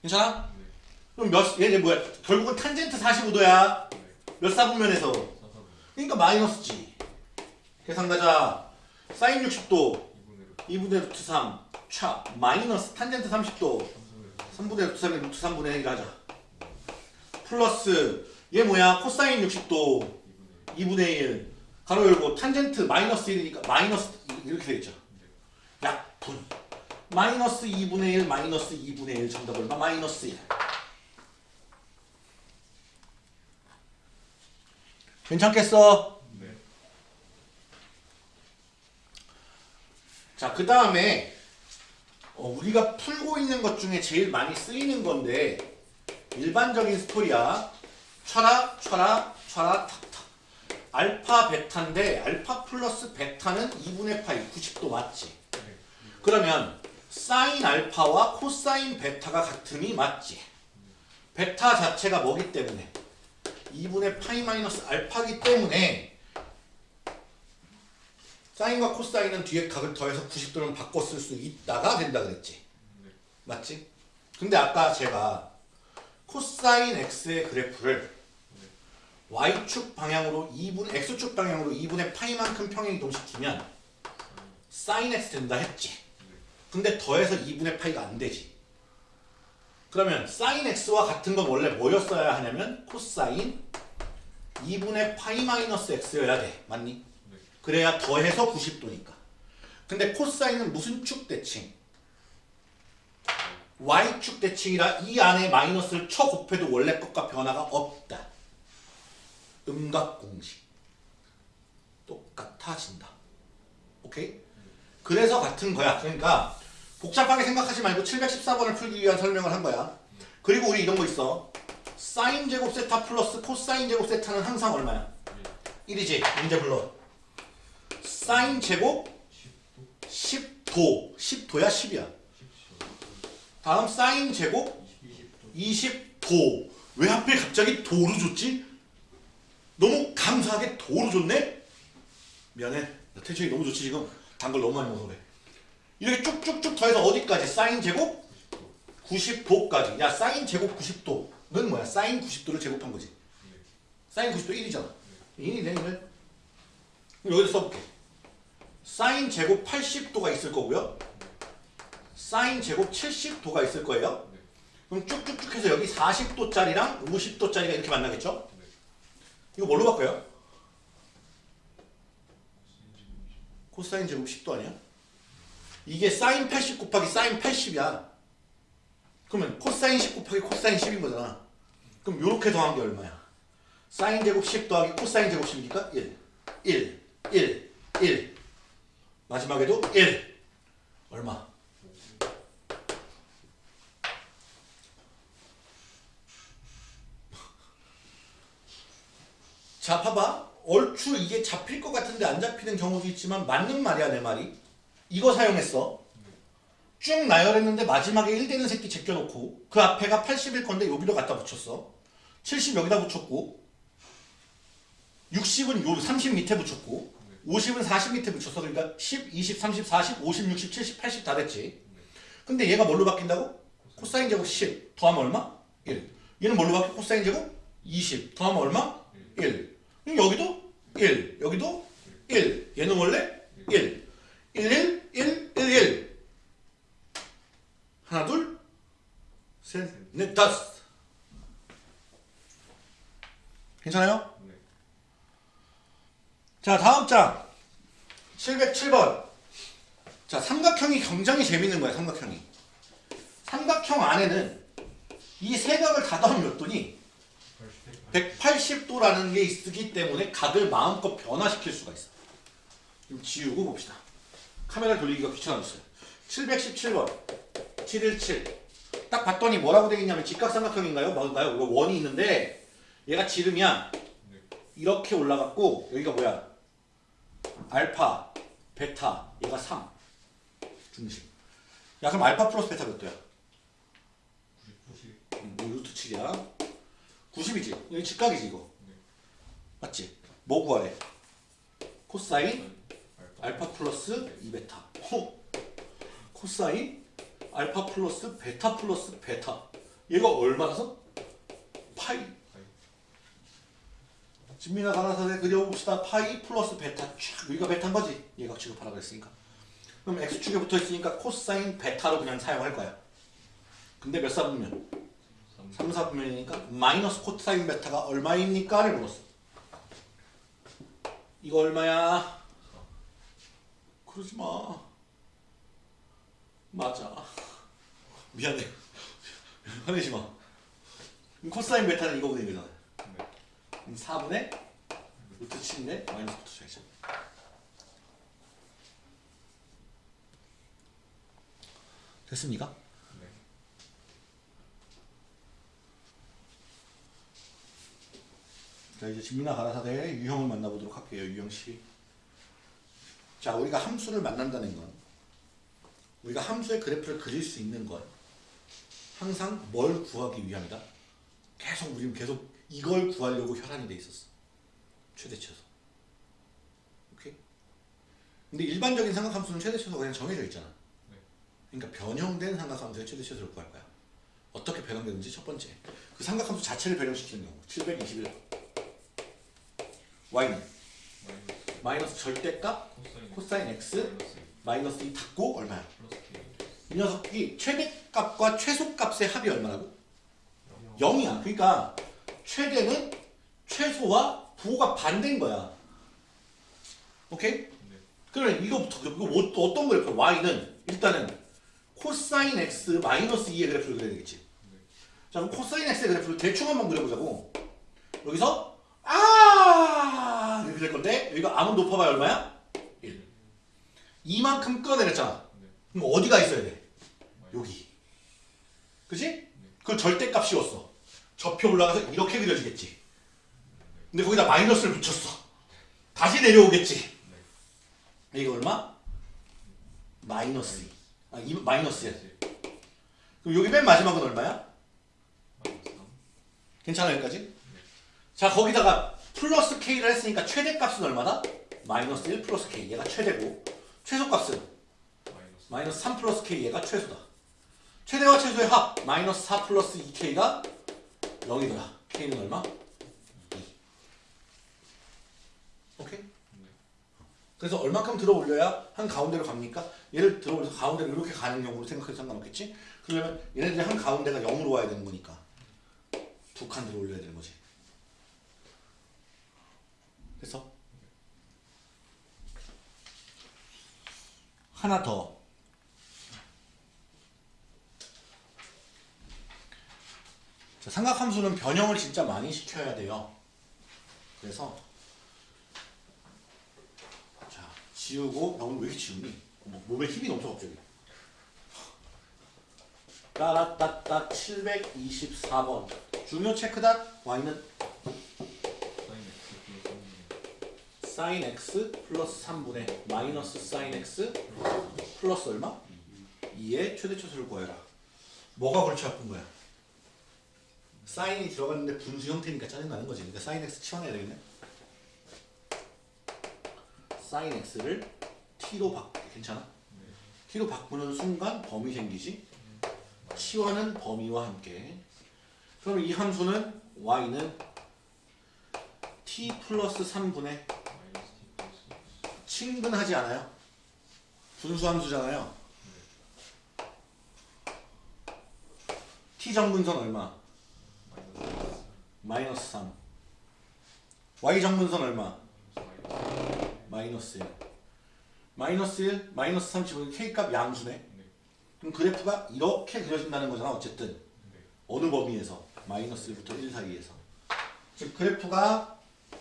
괜찮아? 그럼 몇, 얘, 얘 뭐야? 결국은 탄젠트 45도야. 몇 사분면에서. 4사분 그러니까 마이너스지. 계산 가자. 사인 60도. 2분의 2분의 루트 3. 차. 마이너스 탄젠트 30도. 3분의 3분의 루트 3에 루트 3분의 1 하자. 플러스 얘 뭐야? 코사인 60도 2분의 2분의 1 괄호 열고 탄젠트 마이너스 1이니까 마이너스 이렇게 되겠죠. 약분 마이너스 2분의 1 마이너스 2분의 1 정답 얼마? 마이너스 1 괜찮겠어? 네. 자, 그 다음에 어, 우리가 풀고 있는 것 중에 제일 많이 쓰이는 건데 일반적인 스토리야. 쳐라, 쳐라, 쳐라, 탁탁. 알파, 베타인데 알파 플러스 베타는 2분의 파이 90도 맞지? 네. 그러면 사인 알파와 코사인 베타가 같음이 맞지? 베타 자체가 뭐기 때문에? 2분의 파이 마이너스 알파기 때문에 사인과 코사인은 뒤에 각을 더해서 90도를 바꿔 쓸 수 있다가 된다 그랬지. 네. 맞지? 근데 아까 제가 코사인 x의 그래프를 y축 방향으로 2분 x축 방향으로 2분의 파이만큼 평행 이동시키면 사인 x 된다 했지. 근데 더해서 2분의 파이가 안 되지. 그러면 사인 x와 같은 건 원래 뭐였어야 하냐면 코사인 2분의 파이 마이너스 x여야 돼. 맞니? 네. 그래야 더해서 90도니까. 근데 코사인은 무슨 축 대칭? y축 대칭이라 이 안에 마이너스를 쳐 곱해도 원래 것과 변화가 없다. 음각 공식. 똑같아진다. 오케이? 그래서 같은 거야. 그러니까 복잡하게 생각하지 말고 714번을 풀기 위한 설명을 한 거야. 그리고 우리 이런 거 있어. 사인 제곱 세타 플러스 코사인 제곱 세타는 항상 얼마야? 1이지. 문제 불러. 사인 제곱 10도. 10도야 10이야. 10초. 다음 사인 제곱 20도. 20도. 왜 하필 갑자기 도로 줬지? 너무 감사하게 도로 줬네? 미안해. 나 텐션이 너무 좋지 지금. 단 걸 너무 많이 먹어서 그래. 이렇게 쭉쭉쭉 더해서 어디까지? 사인 제곱 90도까지. 야 사인 제곱 90도는 뭐야? 사인 90도를 제곱한 거지. 사인 90도 1이잖아. 1이네 1을. 여기다 써볼게. 사인 제곱 80도가 있을 거고요. 사인 제곱 70도가 있을 거예요. 네. 그럼 쭉쭉쭉 해서 여기 40도짜리랑 50도짜리가 이렇게 만나겠죠? 네. 이거 뭘로 바꿔요? 코사인 제곱 10도 아니야? 이게 사인 80 곱하기 사인 80이야. 그러면 코사인 10 곱하기 코사인 10인 거잖아. 그럼 요렇게 더한 게 얼마야? 사인 제곱 10 더하기 코사인 제곱 10이니까 1. 1. 1. 1. 마지막에도 1. 얼마? 자 봐봐 얼추 이게 잡힐 것 같은데 안 잡히는 경우도 있지만 맞는 말이야 내 말이 이거 사용했어 쭉 나열했는데 마지막에 1되는 새끼 제껴놓고 그 앞에가 80일 건데 여기도 갖다 붙였어 70 여기다 붙였고 60은 요 30 밑에 붙였고 50은 40 밑에 붙였어 그러니까 10, 20, 30, 40, 50, 60, 70, 80 다 됐지 근데 얘가 뭘로 바뀐다고? 코사인 제곱 10 더하면 얼마? 1 얘는 뭘로 바뀌어? 코사인 제곱 20 더하면 얼마? 1 그럼 여기도 1 여기도 1 얘는 원래 1 1 1 1 1 1 하나 둘 셋 넷 다섯 괜찮아요? 네. 자 다음 장 707번 자 삼각형이 굉장히 재밌는 거야 삼각형이 삼각형 안에는 이 세 각을 다 더하면 몇 도니? 180도라는 게 있기 때문에 각을 마음껏 변화시킬 수가 있어 좀 지우고 봅시다 카메라 돌리기가 귀찮아졌어요 717번 717 딱 봤더니 뭐라고 되어 있냐면 직각삼각형인가요? 이거 원이 있는데 얘가 지름이야 네. 이렇게 올라갔고 여기가 뭐야? 알파, 베타 얘가 3 중심 야 그럼 알파 플러스 베타 몇 도야? 90. 음, 뭐 루트 7이야 90이지 여기 직각이지 이거 네. 맞지? 뭐 구하래? 코사인 알파. 알파 플러스 2베타 호 코사인 알파 플러스 베타 플러스 베타 얘가 얼마라서? 파이 진민아 가나서 그려봅시다 파이 플러스 베타 쫙 여기가 베타인 거지 얘가 취급하라 그랬으니까 그럼 x축에 붙어있으니까 코사인 베타로 그냥 사용할 거야 근데 몇 사분면? 3. 3사분면이니까 마이너스 코사인 베타가 얼마입니까? 를 물었어 이거 얼마야? 그러지 마. 맞아. 미안해. 화내지 마. 코사인 베타는 이거잖아. 네. 그럼 4분의 루트 7인데 마이너스 붙여줘야죠. 됐습니까? 네. 자 이제 진미나 가라사대의 유형을 만나보도록 할게요. 유형 씨. 자 우리가 함수를 만난다는 건 우리가 함수의 그래프를 그릴 수 있는 건 항상 뭘 구하기 위함이다. 계속 우리는 계속 이걸 구하려고 혈안이 돼 있었어. 최대치에서. 오케이? 근데 일반적인 삼각함수는 최대치에서 그냥 정해져 있잖아. 그러니까 변형된 삼각함수의 최대치에서를 구할 거야. 어떻게 변형되는지 첫 번째. 그 삼각함수 자체를 변형시키는 경우. 721. y는 마이너스 절대값 코사인 코사인 x 마이너스 마이너스 2 닫고 얼마야? 이 녀석이 최대값과 최소값의 합이 얼마라고? 0이야. 그러니까 최대는 최소와 부호가 반대인 거야. 오케이? 네. 그러면 이거부터 이거 뭐, 또 어떤 그래프? y는 일단은 코사인 x 마이너스 2의 그래프를 그려야 되겠지. 네. 자 그럼 코사인 x의 그래프를 대충 한번 그려보자고. 여기서 아 이렇게 될 건데 여기가 아무리 높아봐야 얼마야? 1. 이만큼 끌어내렸잖아. 네. 그럼 어디가 있어야 돼? 여기. 그지? 그걸 절대값 씌웠어. 접혀 올라가서 이렇게 그려지겠지. 근데 거기다 마이너스를 붙였어. 다시 내려오겠지. 이게 얼마? 마이너스 2. 아, 이, 마이너스야. 그럼 여기 맨 마지막은 얼마야? 마이너스 3 괜찮아 여기까지? 자 거기다가 플러스 K를 했으니까 최대값은 얼마다? 마이너스 1 플러스 K 얘가 최대고 최소값은 마이너스 마이너스 3 플러스 K 얘가 최소다. 최대와 최소의 합 마이너스 4 플러스 2K가 0이더라. K는 얼마? 2. 오케이? 네. 그래서 얼마큼 들어 올려야 한 가운데로 갑니까? 얘를 들어 올려서 가운데로 이렇게 가는 경우로 생각해도 상관없겠지? 그러려면 얘네들이 한 가운데가 0으로 와야 되는 거니까 두 칸 들어 올려야 되는 거지. 그래서 하나 더. 삼각함수는 변형을 진짜 많이 시켜야 돼요. 그래서 자, 지우고, 야, 오늘 왜 이렇게 지우니? 뭐, 몸에 힘이 넘쳐, 갑자기. 따라따따 724번. 중요 체크닷, y는 사인 X 플러스 3분의 sin x 플러스 3분의 마이너스 sin x 플러스 얼마? 2의 최대초수를 구해라. 뭐가 골치 아픈 거야? 사인이 들어갔는데 분수 형태니까 짜증나는 거지. 그러니까 sin x 치워내야 되겠네. sin x를 t로 바꿀게. 괜찮아? t로 바꾸는 순간 범위 생기지? 치환은 범위와 함께. 그럼 이 함수는 y는 t 플러스 3분의 마이너스 T 플러스 친근하지 않아요? 분수 함수잖아요. t 정근선 얼마? 마이너스 마이너스 3. y 정근선 얼마? 마이너스 마이너스 1. 마이너스 1, 마이너스 3 집으면 k값 양수네. 네. 그럼 그래프가 이렇게 그려진다는 거잖아. 어쨌든 네. 어느 범위에서 마이너스 1부터 1 사이에서. 즉 그래프가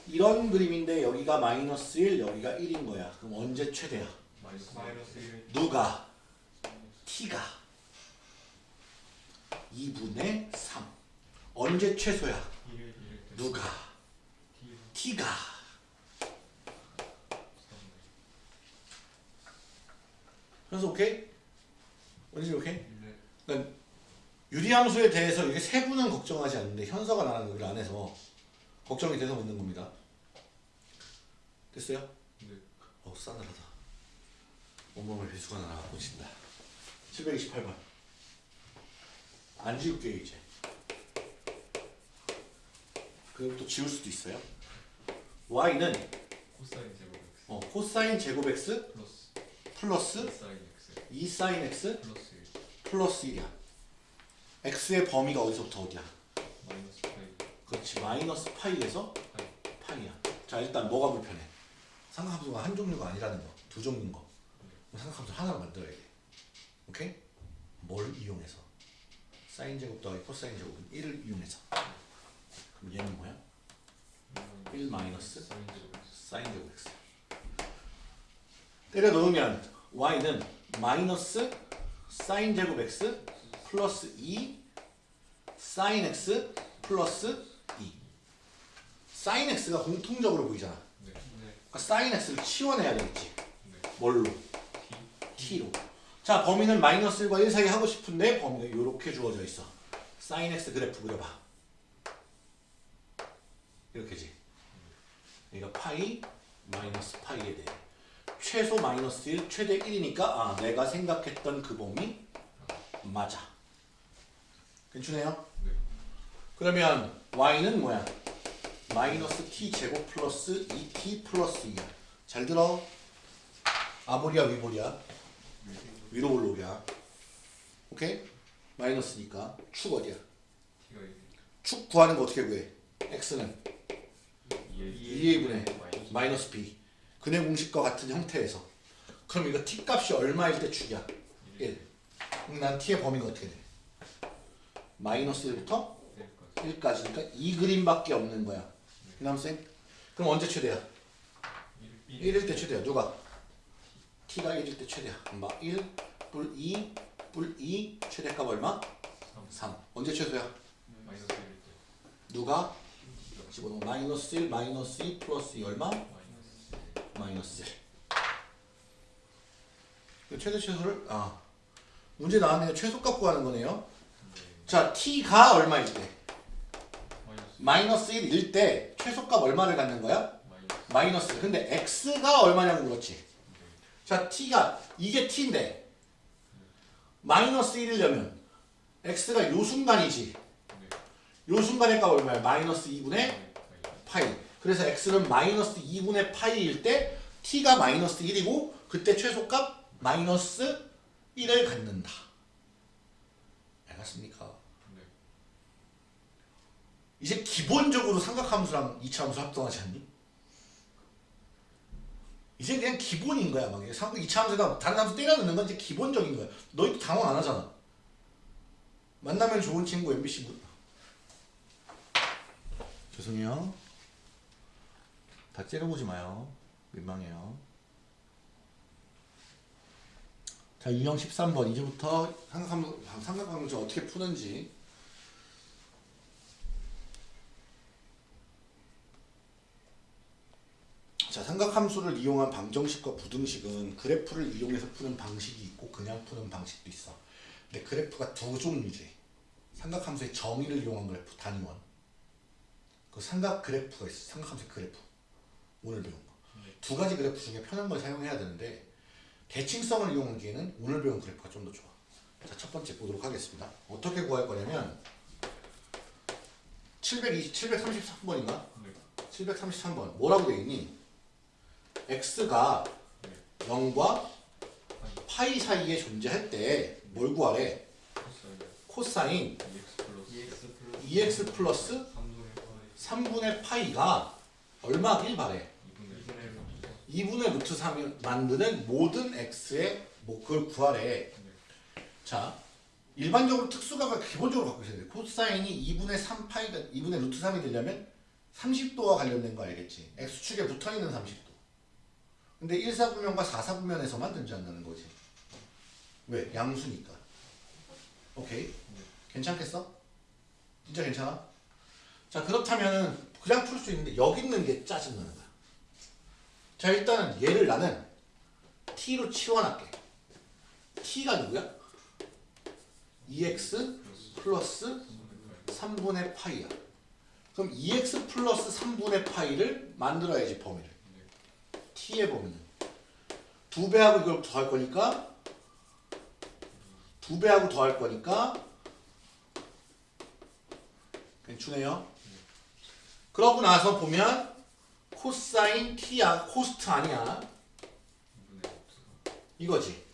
이런 그림인데 여기가 마이너스 1, 여기가 1인 거야. 그럼 언제 최대야? 마이너스 1 누가? t가 2분의 3. 언제 최소야? 1을 1을 때 누가? T t가 3 그래서 오케이? 어디지 오케이? 네. 그러니까 유리함수에 대해서 이게 세부는 걱정하지 않는데 현서가 나는 여기 안에서 걱정이 돼서 묻는 겁니다. 됐어요? 네. 어 싸늘하다. 온몸에 배수가 나가 꽂힌다. 728번. 안 지울게 이제. 그럼 또 지울 수도 있어요. y는 코사인 제곱 X 어, 코사인 제곱 x 플러스 플러스 사인 X 2 사인 x 플러스 1 플러스 1이야. x의 범위가 어디서부터 어디야? 마이너스 파이 그렇지 마이너스 파이에서 파이 파이야. 자 일단 뭐가 불편해? 삼각함수가 한 종류가 아니라는 거. 두 종류인 거. 그럼 상각함수 하나로 만들어야 돼. 오케이? 뭘 이용해서? 사인 제곱 더하기 코사인 제곱은 1을 이용해서. 그럼 얘는 뭐야? 1 마이너스 사인 제곱 x. 때려 넣으면 y는 마이너스 사인 제곱 x 플러스 2 사인 x 플러스 2. 사인 x가 공통적으로 보이잖아. 네. 네. 그러니까 사인 x를 치워내야 되겠지. 네. 뭘로? T t로. 자, 범위는 마이너스 1과 1 사이 하고 싶은데 범위가 이렇게 주어져 있어. 사인 x 그래프 그려봐. 이렇게지. 그러니까 파이 마이너스 파이에 대해 최소 마이너스 1, 최대 1이니까 아, 내가 생각했던 그 범위 맞아. 괜찮아요? 네. 그러면 y는 뭐야? 마이너스 t 제곱 플러스 2t 플러스 2야. 잘 들어. 아볼이야 위볼이야? 위로 올라오랴. 오케이? 마이너스니까 축 어디야? 축 구하는 거 어떻게 구해? x는 2의 2분의 마이너스 b. 근의 공식과 같은 형태에서. 그럼 이거 t 값이 얼마일 때 축이야? 1. 그럼 난 t의 범위가 어떻게 돼? 마이너스 1부터 1까지 1까지니까 이 그림밖에 없는 거야. 그남생? 그럼 언제 최대야? 1 1일 때 최대야. 누가? t가 1일 때 최대야. 막 1, 뿔 2, 뿔 2, 최대값 얼마? 3. 언제 최소야? 마이너스 1일 때 누가? 집어넣어. 마이너스 1, 마이너스 2, 플러스 2 얼마? 마이너스 마이너스 1. 그 최대 최소를 아 문제 나왔네요. 최소값 구하는 거네요. 네. 자, t가 얼마일 때? 마이너스 마이너스 1일 때 최소값 얼마를 갖는 거야? 마이너스 마이너스. 근데 x가 얼마냐고 물었지. 네. 자, t가 이게 t인데 마이너스 1이려면 x가 요 순간이지. 네. 요 순간의 값 얼마야? 마이너스 2분의 네. 파이. 그래서 x는 마이너스 2분의 파이일 때 t가 마이너스 1이고 그때 최소값 마이너스 1을 갖는다. 알겠습니까? 네. 이제 기본적으로 삼각함수랑 이차함수 합동하지 않니? 이제 그냥 기본인 거야. 막 삼각 이차함수에다 다른 함수 때려 넣는 건 이제 기본적인 거야. 너희도 당황 안 하잖아. 만나면 좋은 친구 MBC 문. 죄송해요. 다 째려보지 마요. 민망해요. 자, 유형 13번. 이제부터 삼각함수, 어떻게 푸는지 자, 삼각함수를 이용한 방정식과 부등식은 그래프를 이용해서 푸는 방식이 있고 그냥 푸는 방식도 있어. 근데 그래프가 두 종류지. 삼각함수의 정의를 이용한 그래프 단위원. 그 삼각 그래프가 있어. 삼각함수의 그래프. 오늘 배운 거. 두 가지 그래프 중에 편한 걸 사용해야 되는데 대칭성을 이용하기에는 오늘 배운 그래프가 좀 더 좋아. 자, 첫 번째 보도록 하겠습니다. 어떻게 구할 거냐면 720, 733번인가? 네. 733번 뭐라고 돼 있니? x가 네. 0과 파이 사이에 존재할 때 뭘 구하래? 코사인 코사인 2x 플러스 2x 플러스 3분의 3분의 파이 파이가 얼마이길 바래? 2분의 2분의 루트 3이 만드는 모든 x의 뭐 그걸 구하래. 자, 일반적으로 특수각을 기본적으로 갖고 있어야 돼. 코사인이 2분의 3 파이가 2분의 루트 3이 되려면 30도와 관련된 거 알겠지? x축에 붙어있는 30도. 근데 1사분면과 4사분면에서만 존재한다는 거지. 왜? 양수니까. 오케이. 괜찮겠어? 진짜 괜찮아? 자, 그렇다면 그냥 풀 수 있는데 여기 있는 게 짜증나는 거야. 자, 일단은 얘를 나는 t로 치환할게. t가 누구야? 2x 플러스 3분의 파이야. 그럼 2x 플러스 3분의 파이를 만들어야지 범위를. t의 범위는. 두 배하고 이걸 더할 거니까 두 배하고 더할 거니까 괜찮네요. 그러고 나서 보면 코사인 t야 코스트 아니야 2분의 이거지.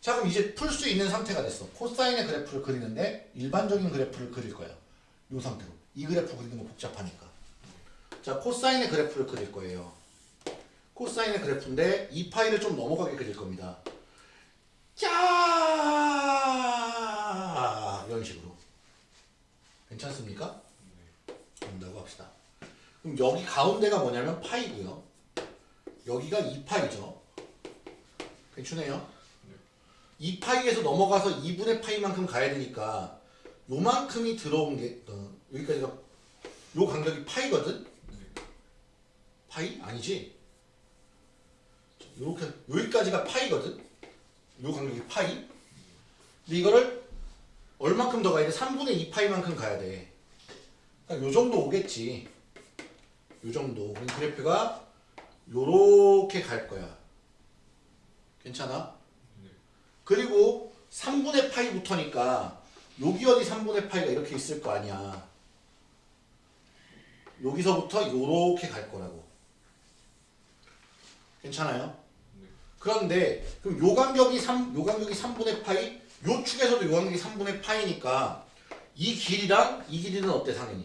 자 그럼 이제 풀 수 있는 상태가 됐어. 코사인의 그래프를 그리는데 일반적인 그래프를 그릴 거야. 이 상태로. 이 그래프 그리는 거 복잡하니까. 자 코사인의 그래프를 그릴 거예요. 코사인의 그래프인데 이 파이를 좀 넘어가게 그릴 겁니다. 짜 이런 식으로 괜찮습니까? 된다고 합시다. 그럼 여기 가운데가 뭐냐면 파이고요. 여기가 2파이죠. 괜찮네요. 2파이에서 넘어가서 2분의 파이만큼 가야 되니까 요만큼이 들어온 게 어, 여기까지가 요 간격이 파이거든. 파이 아니지? 요렇게 여기까지가 파이거든. 요 간격이 파이. 근데 이거를 얼마큼 더 가야 돼? 3분의 2파이만큼 가야 돼. 그러니까 요 정도 오겠지. 요 정도. 그럼 그래프가 요렇게 갈 거야. 괜찮아? 그리고 3분의 파이부터니까 여기 어디 3분의 파이가 이렇게 있을 거 아니야. 여기서부터 요렇게 갈 거라고. 괜찮아요? 그런데 그럼 요 간격이 3, 요 간격이 3분의 파이, 요 축에서도 요 간격이 3분의 파이니까 이 길이랑 이 길이는 어때 당연히?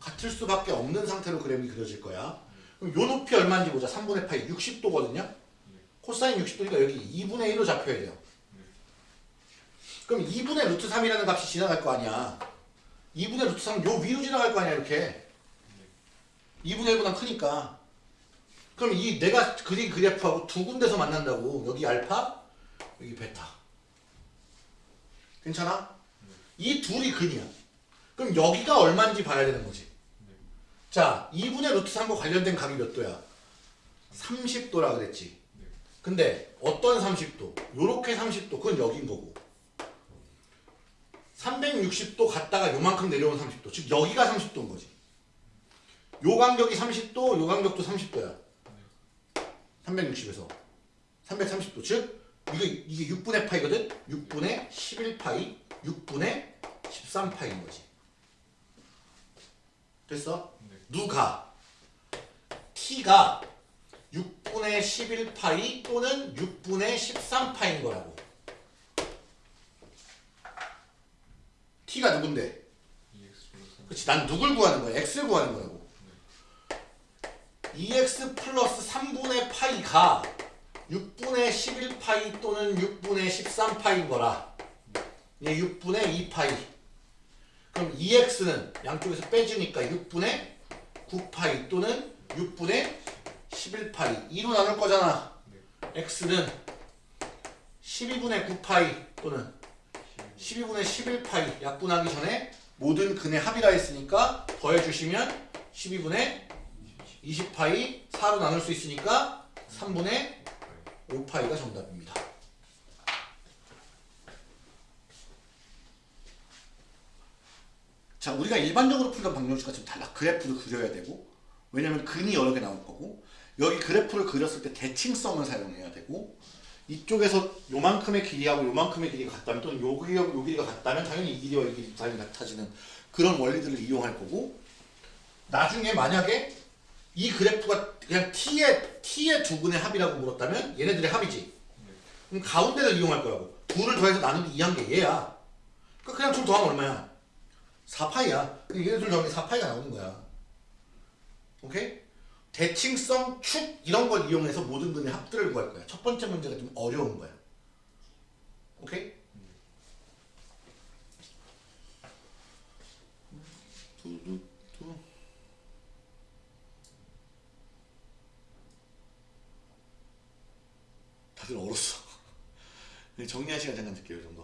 같을 수밖에 없는 상태로 그램이 그려질 거야. 그럼 요 높이 얼마인지 보자. 3분의 파이 60도거든요. 코사인 60도니까 여기 2분의 1로 잡혀야 돼요. 그럼 2분의 루트 3이라는 값이 지나갈 거 아니야. 2분의 루트 3은 요 위로 지나갈 거 아니야 이렇게. 2분의 1보다 크니까. 그럼 이 내가 그린 그래프하고 두 군데서 만난다고. 여기 알파, 여기 베타. 괜찮아? 이 둘이 근이야. 그럼 여기가 얼마인지 봐야 되는 거지. 자, 2분의 루트 3과 관련된 각이 몇 도야? 30도라 그랬지. 근데 어떤 30도? 요렇게 30도. 그건 여긴 거고. 360도 갔다가 요만큼 내려온 30도. 즉 여기가 30도인 거지. 요 간격이 30도, 요 간격도 30도야. 360에서 330도. 즉 이게 이게 6분의 파이거든. 6분의 11파이, 6분의 13파이인 거지. 됐어? 누가 t가 6분의 11파이 또는 6분의 13파인 거라고. t가 누군데? 그렇지. 난 누굴 구하는 거야? x를 구하는 거라고. 2x 플러스 3분의 파이가 6분의 11파이 또는 6분의 13파인 거라. 얘 6분의 2파이. 그럼 2x는 양쪽에서 빼주니까 6분의 9파이 또는 6분의 11파이 2로 나눌 거잖아. x는 12분의 9파이 또는 12분의 11파이 약분하기 전에 모든 근의 합이라 했으니까 더해주시면 12분의 20파이 4로 나눌 수 있으니까 3분의 5파이가 정답입니다. 자, 우리가 일반적으로 풀던 방정식과 좀 달라. 그래프를 그려야 되고, 왜냐면 근이 여러 개 나올 거고, 여기 그래프를 그렸을 때 대칭성을 사용해야 되고, 이쪽에서 요만큼의 길이하고 요만큼의 길이가 같다면, 또는 요 길이하고 요 길이가 같다면, 당연히 이 길이와 이 길이 당연히 같아지는 그런 원리들을 이용할 거고, 나중에 만약에 이 그래프가 그냥 t의, t의 두 근의 합이라고 물었다면, 얘네들의 합이지. 그럼 가운데를 이용할 거라고. 둘을 더해서 나누기 2한 게 얘야. 그러니까 그냥 둘 더하면 얼마야? 4파이야. 얘네들 더하면 4파이가 나오는 거야. 오케이? 대칭성, 축 이런 걸 이용해서 모든 근의 합들을 구할 거야. 첫 번째 문제가 좀 어려운 거야. 오케이? 두두두. 다들 얼었어. 정리할 시간 잠깐 드릴게요, 이 정도.